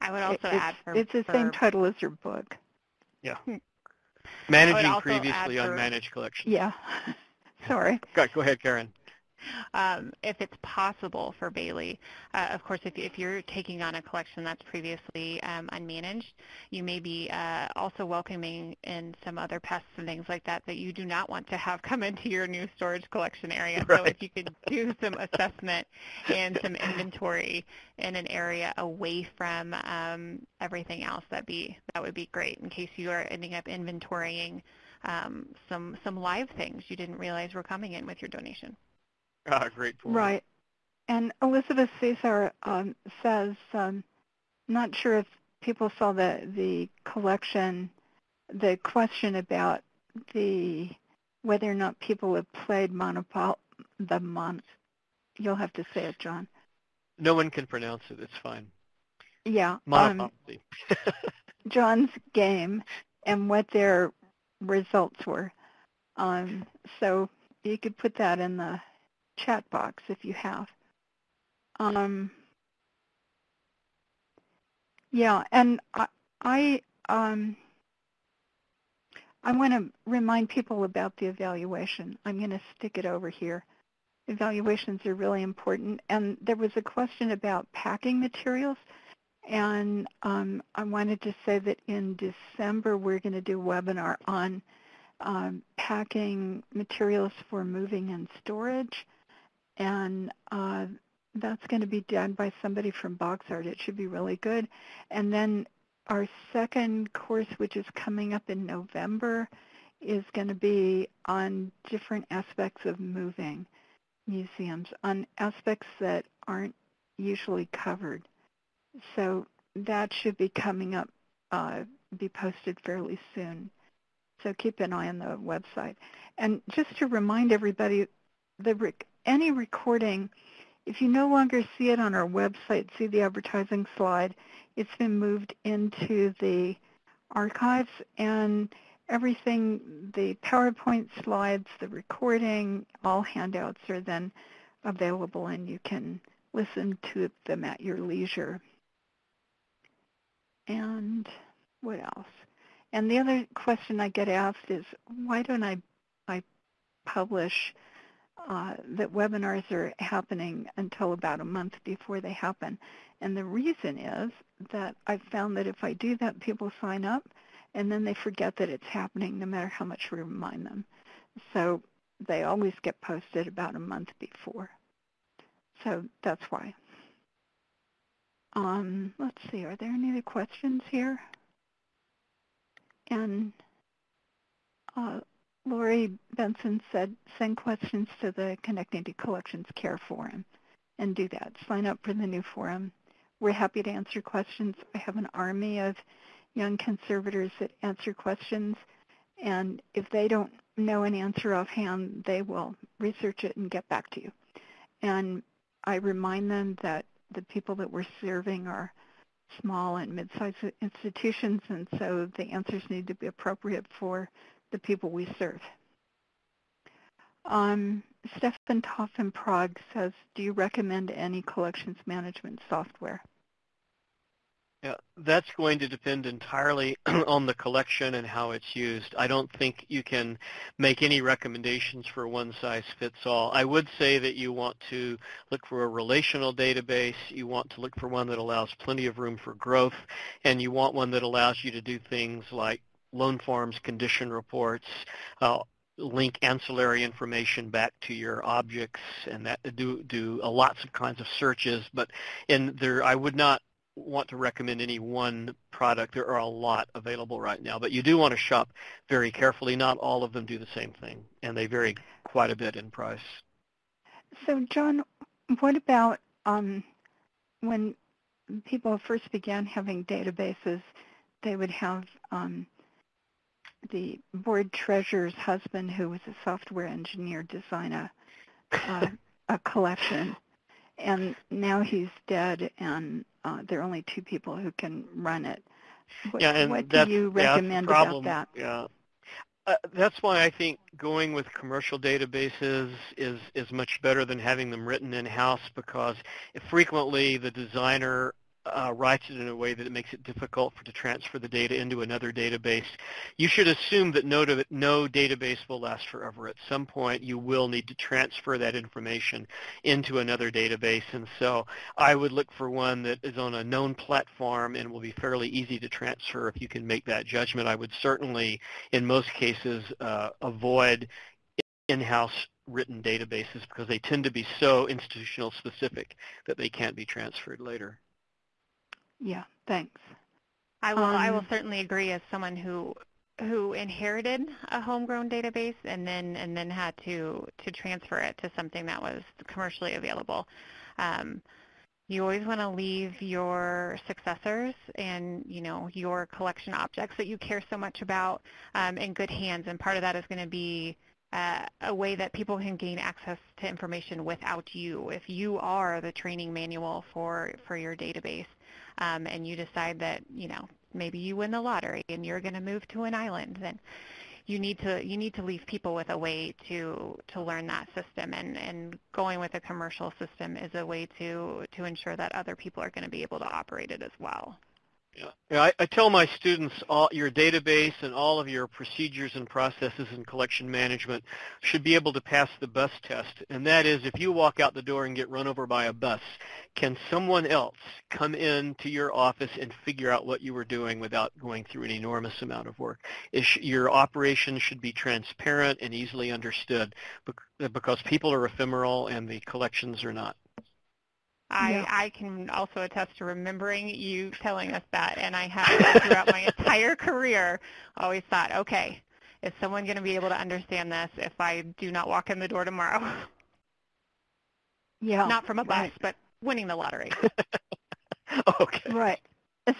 I would also it's, add for, it's the for same title as your book. Yeah. *laughs* Managing previously add for- unmanaged collections. Yeah. *laughs* *laughs* Sorry. Go, go ahead, Karen. um, if it's possible for Bailey. Uh, of course, if, if you're taking on a collection that's previously um, unmanaged, you may be uh, also welcoming in some other pests and things like that that you do not want to have *laughs* come into your new storage collection area. *laughs* Right. So if you could do some assessment and some inventory in an area away from um, everything else, that be that would be great in case you are ending up inventorying um, some some live things you didn't realize were coming in with your donation. Ah, great point. Right. And Elizabeth Cesar um, says, um, not sure if people saw the, the collection, the question about the whether or not people have played Monopol the Mon. You'll have to say it, John. No one can pronounce it. It's fine. Yeah. Um, Monopoly. John's game and what their results were. Um, so you could put that in the chat box if you have. Um, yeah, and I, I, um, I want to remind people about the evaluation. I'm going to stick it over here. Evaluations are really important. And there was a question about packing materials. And um, I wanted to say that in December, we're going to do a webinar on um, packing materials for moving and storage. And uh, that's going to be done by somebody from BoxArt. It should be really good. And then our second course, which is coming up in November, is going to be on different aspects of moving museums, on aspects that aren't usually covered. So that should be coming up, uh, be posted fairly soon. So keep an eye on the website. And just to remind everybody, the rec any recording, if you no longer see it on our website, see the advertising slide, it's been moved into the archives and everything, the PowerPoint slides, the recording, all handouts are then available and you can listen to them at your leisure. And what else? And the other question I get asked is, why don't I, I publish uh, that webinars are happening until about a month before they happen? And the reason is that I've found that if I do that, people sign up and then they forget that it's happening no matter how much we remind them. So they always get posted about a month before. So that's why. Um, let's see, are there any other questions here? And uh, Lori Benson said, send questions to the Connecting to Collections Care Forum and do that. Sign up for the new forum. We're happy to answer questions. I have an army of young conservators that answer questions, and if they don't know an answer offhand, they will research it and get back to you. And I remind them that the people that we're serving are small and mid-sized institutions, and so the answers need to be appropriate for the people we serve. Um, Stefan Toff in Prague says, do you recommend any collections management software? Yeah, that's going to depend entirely *clears throat* on the collection and how it's used. I don't think you can make any recommendations for one size fits all. I would say that you want to look for a relational database, you want to look for one that allows plenty of room for growth, and you want one that allows you to do things like loan forms, condition reports, uh, link ancillary information back to your objects and that do do uh, lots of kinds of searches but in there I would not want to recommend any one product. There are a lot available right now, but you do want to shop very carefully. Not all of them do the same thing, and they vary quite a bit in price. So, John, what about um, when people first began having databases, they would have um, the board treasurer's husband, who was a software engineer, design a, uh, *laughs* a collection and now he's dead, and uh, there are only two people who can run it. What, yeah, and what that's, do you recommend problem. about that? Yeah. Uh, that's why I think going with commercial databases is is much better than having them written in house because frequently the designer uh, writes it in a way that it makes it difficult for to transfer the data into another database, you should assume that no, no database will last forever. At some point, you will need to transfer that information into another database. And so I would look for one that is on a known platform and will be fairly easy to transfer if you can make that judgment. I would certainly, in most cases, uh, avoid in-house written databases because they tend to be so institutional specific that they can't be transferred later. Yeah, thanks. I will. Um, I will Um, certainly agree as someone who who inherited a homegrown database and then and then had to to transfer it to something that was commercially available. Um, you always want to leave your successors and you know your collection objects that you care so much about um, in good hands, and part of that is going to be uh, a way that people can gain access to information without you. If you are the training manual for for your database, um, and you decide that you know maybe you win the lottery and you're going to move to an island, then you need to you need to leave people with a way to to learn that system and and going with a commercial system is a way to to ensure that other people are going to be able to operate it as well. Yeah. I, I tell my students all your database and all of your procedures and processes and collection management should be able to pass the bus test. And that is if you walk out the door and get run over by a bus, can someone else come into your office and figure out what you were doing without going through an enormous amount of work? Sh- your operation should be transparent and easily understood because people are ephemeral and the collections are not. I, Yeah. I can also attest to remembering you telling us that, and I have throughout my entire career always thought, okay, is someone going to be able to understand this if I do not walk in the door tomorrow? Yeah. not from a bus, right. but winning the lottery. *laughs* okay. Right.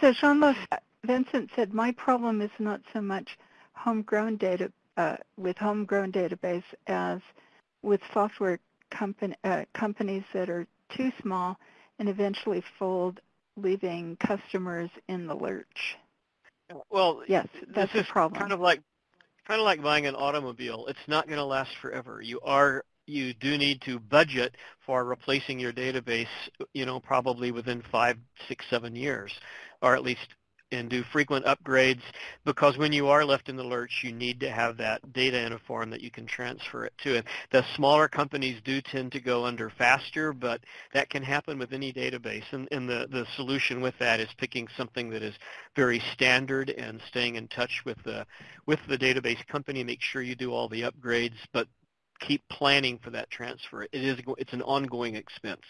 So Jean Vincent said, my problem is not so much homegrown data uh, with homegrown database as with software company, uh, companies that are too small and eventually fold, leaving customers in the lurch. Well, Yes, that's this a is problem. kind of like kind of like buying an automobile. It's not going to last forever. You are you do need to budget for replacing your database, you know, probably within five, six, seven years, or at least and do frequent upgrades because when you are left in the lurch, you need to have that data in a form that you can transfer it to. And the smaller companies do tend to go under faster, but that can happen with any database. And, and the, the solution with that is picking something that is very standard and staying in touch with the, with the database company. Make sure you do all the upgrades, but keep planning for that transfer. It is, it's an ongoing expense.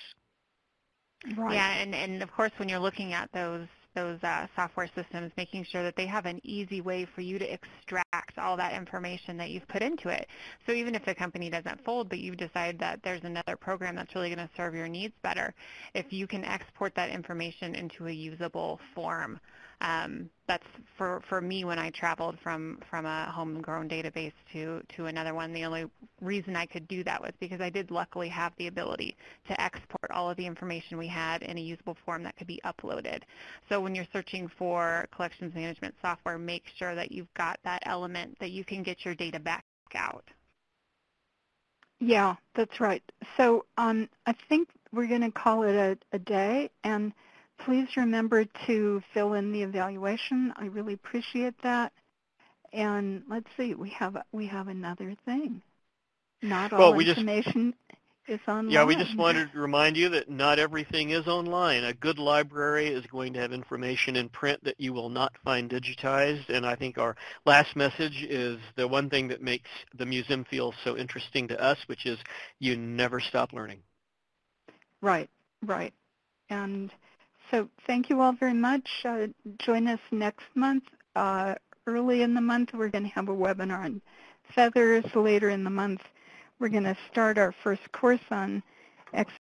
Right. Yeah, and, and of course when you're looking at those those uh, software systems, making sure that they have an easy way for you to extract all that information that you've put into it. So even if the company doesn't fold, but you've decided that there's another program that's really going to serve your needs better, if you can export that information into a usable form, um, that's for, for me when I traveled from, from a homegrown database to, to another one. The only reason I could do that was because I did luckily have the ability to export all of the information we had in a usable form that could be uploaded. So when you're searching for collections management software, make sure that you've got that element that you can get your data back out. Yeah, that's right. So um, I think we're going to call it a, a day, and please remember to fill in the evaluation. I really appreciate that. And let's see, we have we have another thing. Not all Well, we just- information is online. Yeah, we just wanted to remind you that not everything is online. A good library is going to have information in print that you will not find digitized. And I think our last message is the one thing that makes the museum feel so interesting to us, which is you never stop learning. Right, right. And so thank you all very much. Uh, join us next month. Uh, early in the month, we're going to have a webinar on feathers. Later in the month, we're going to start our first course on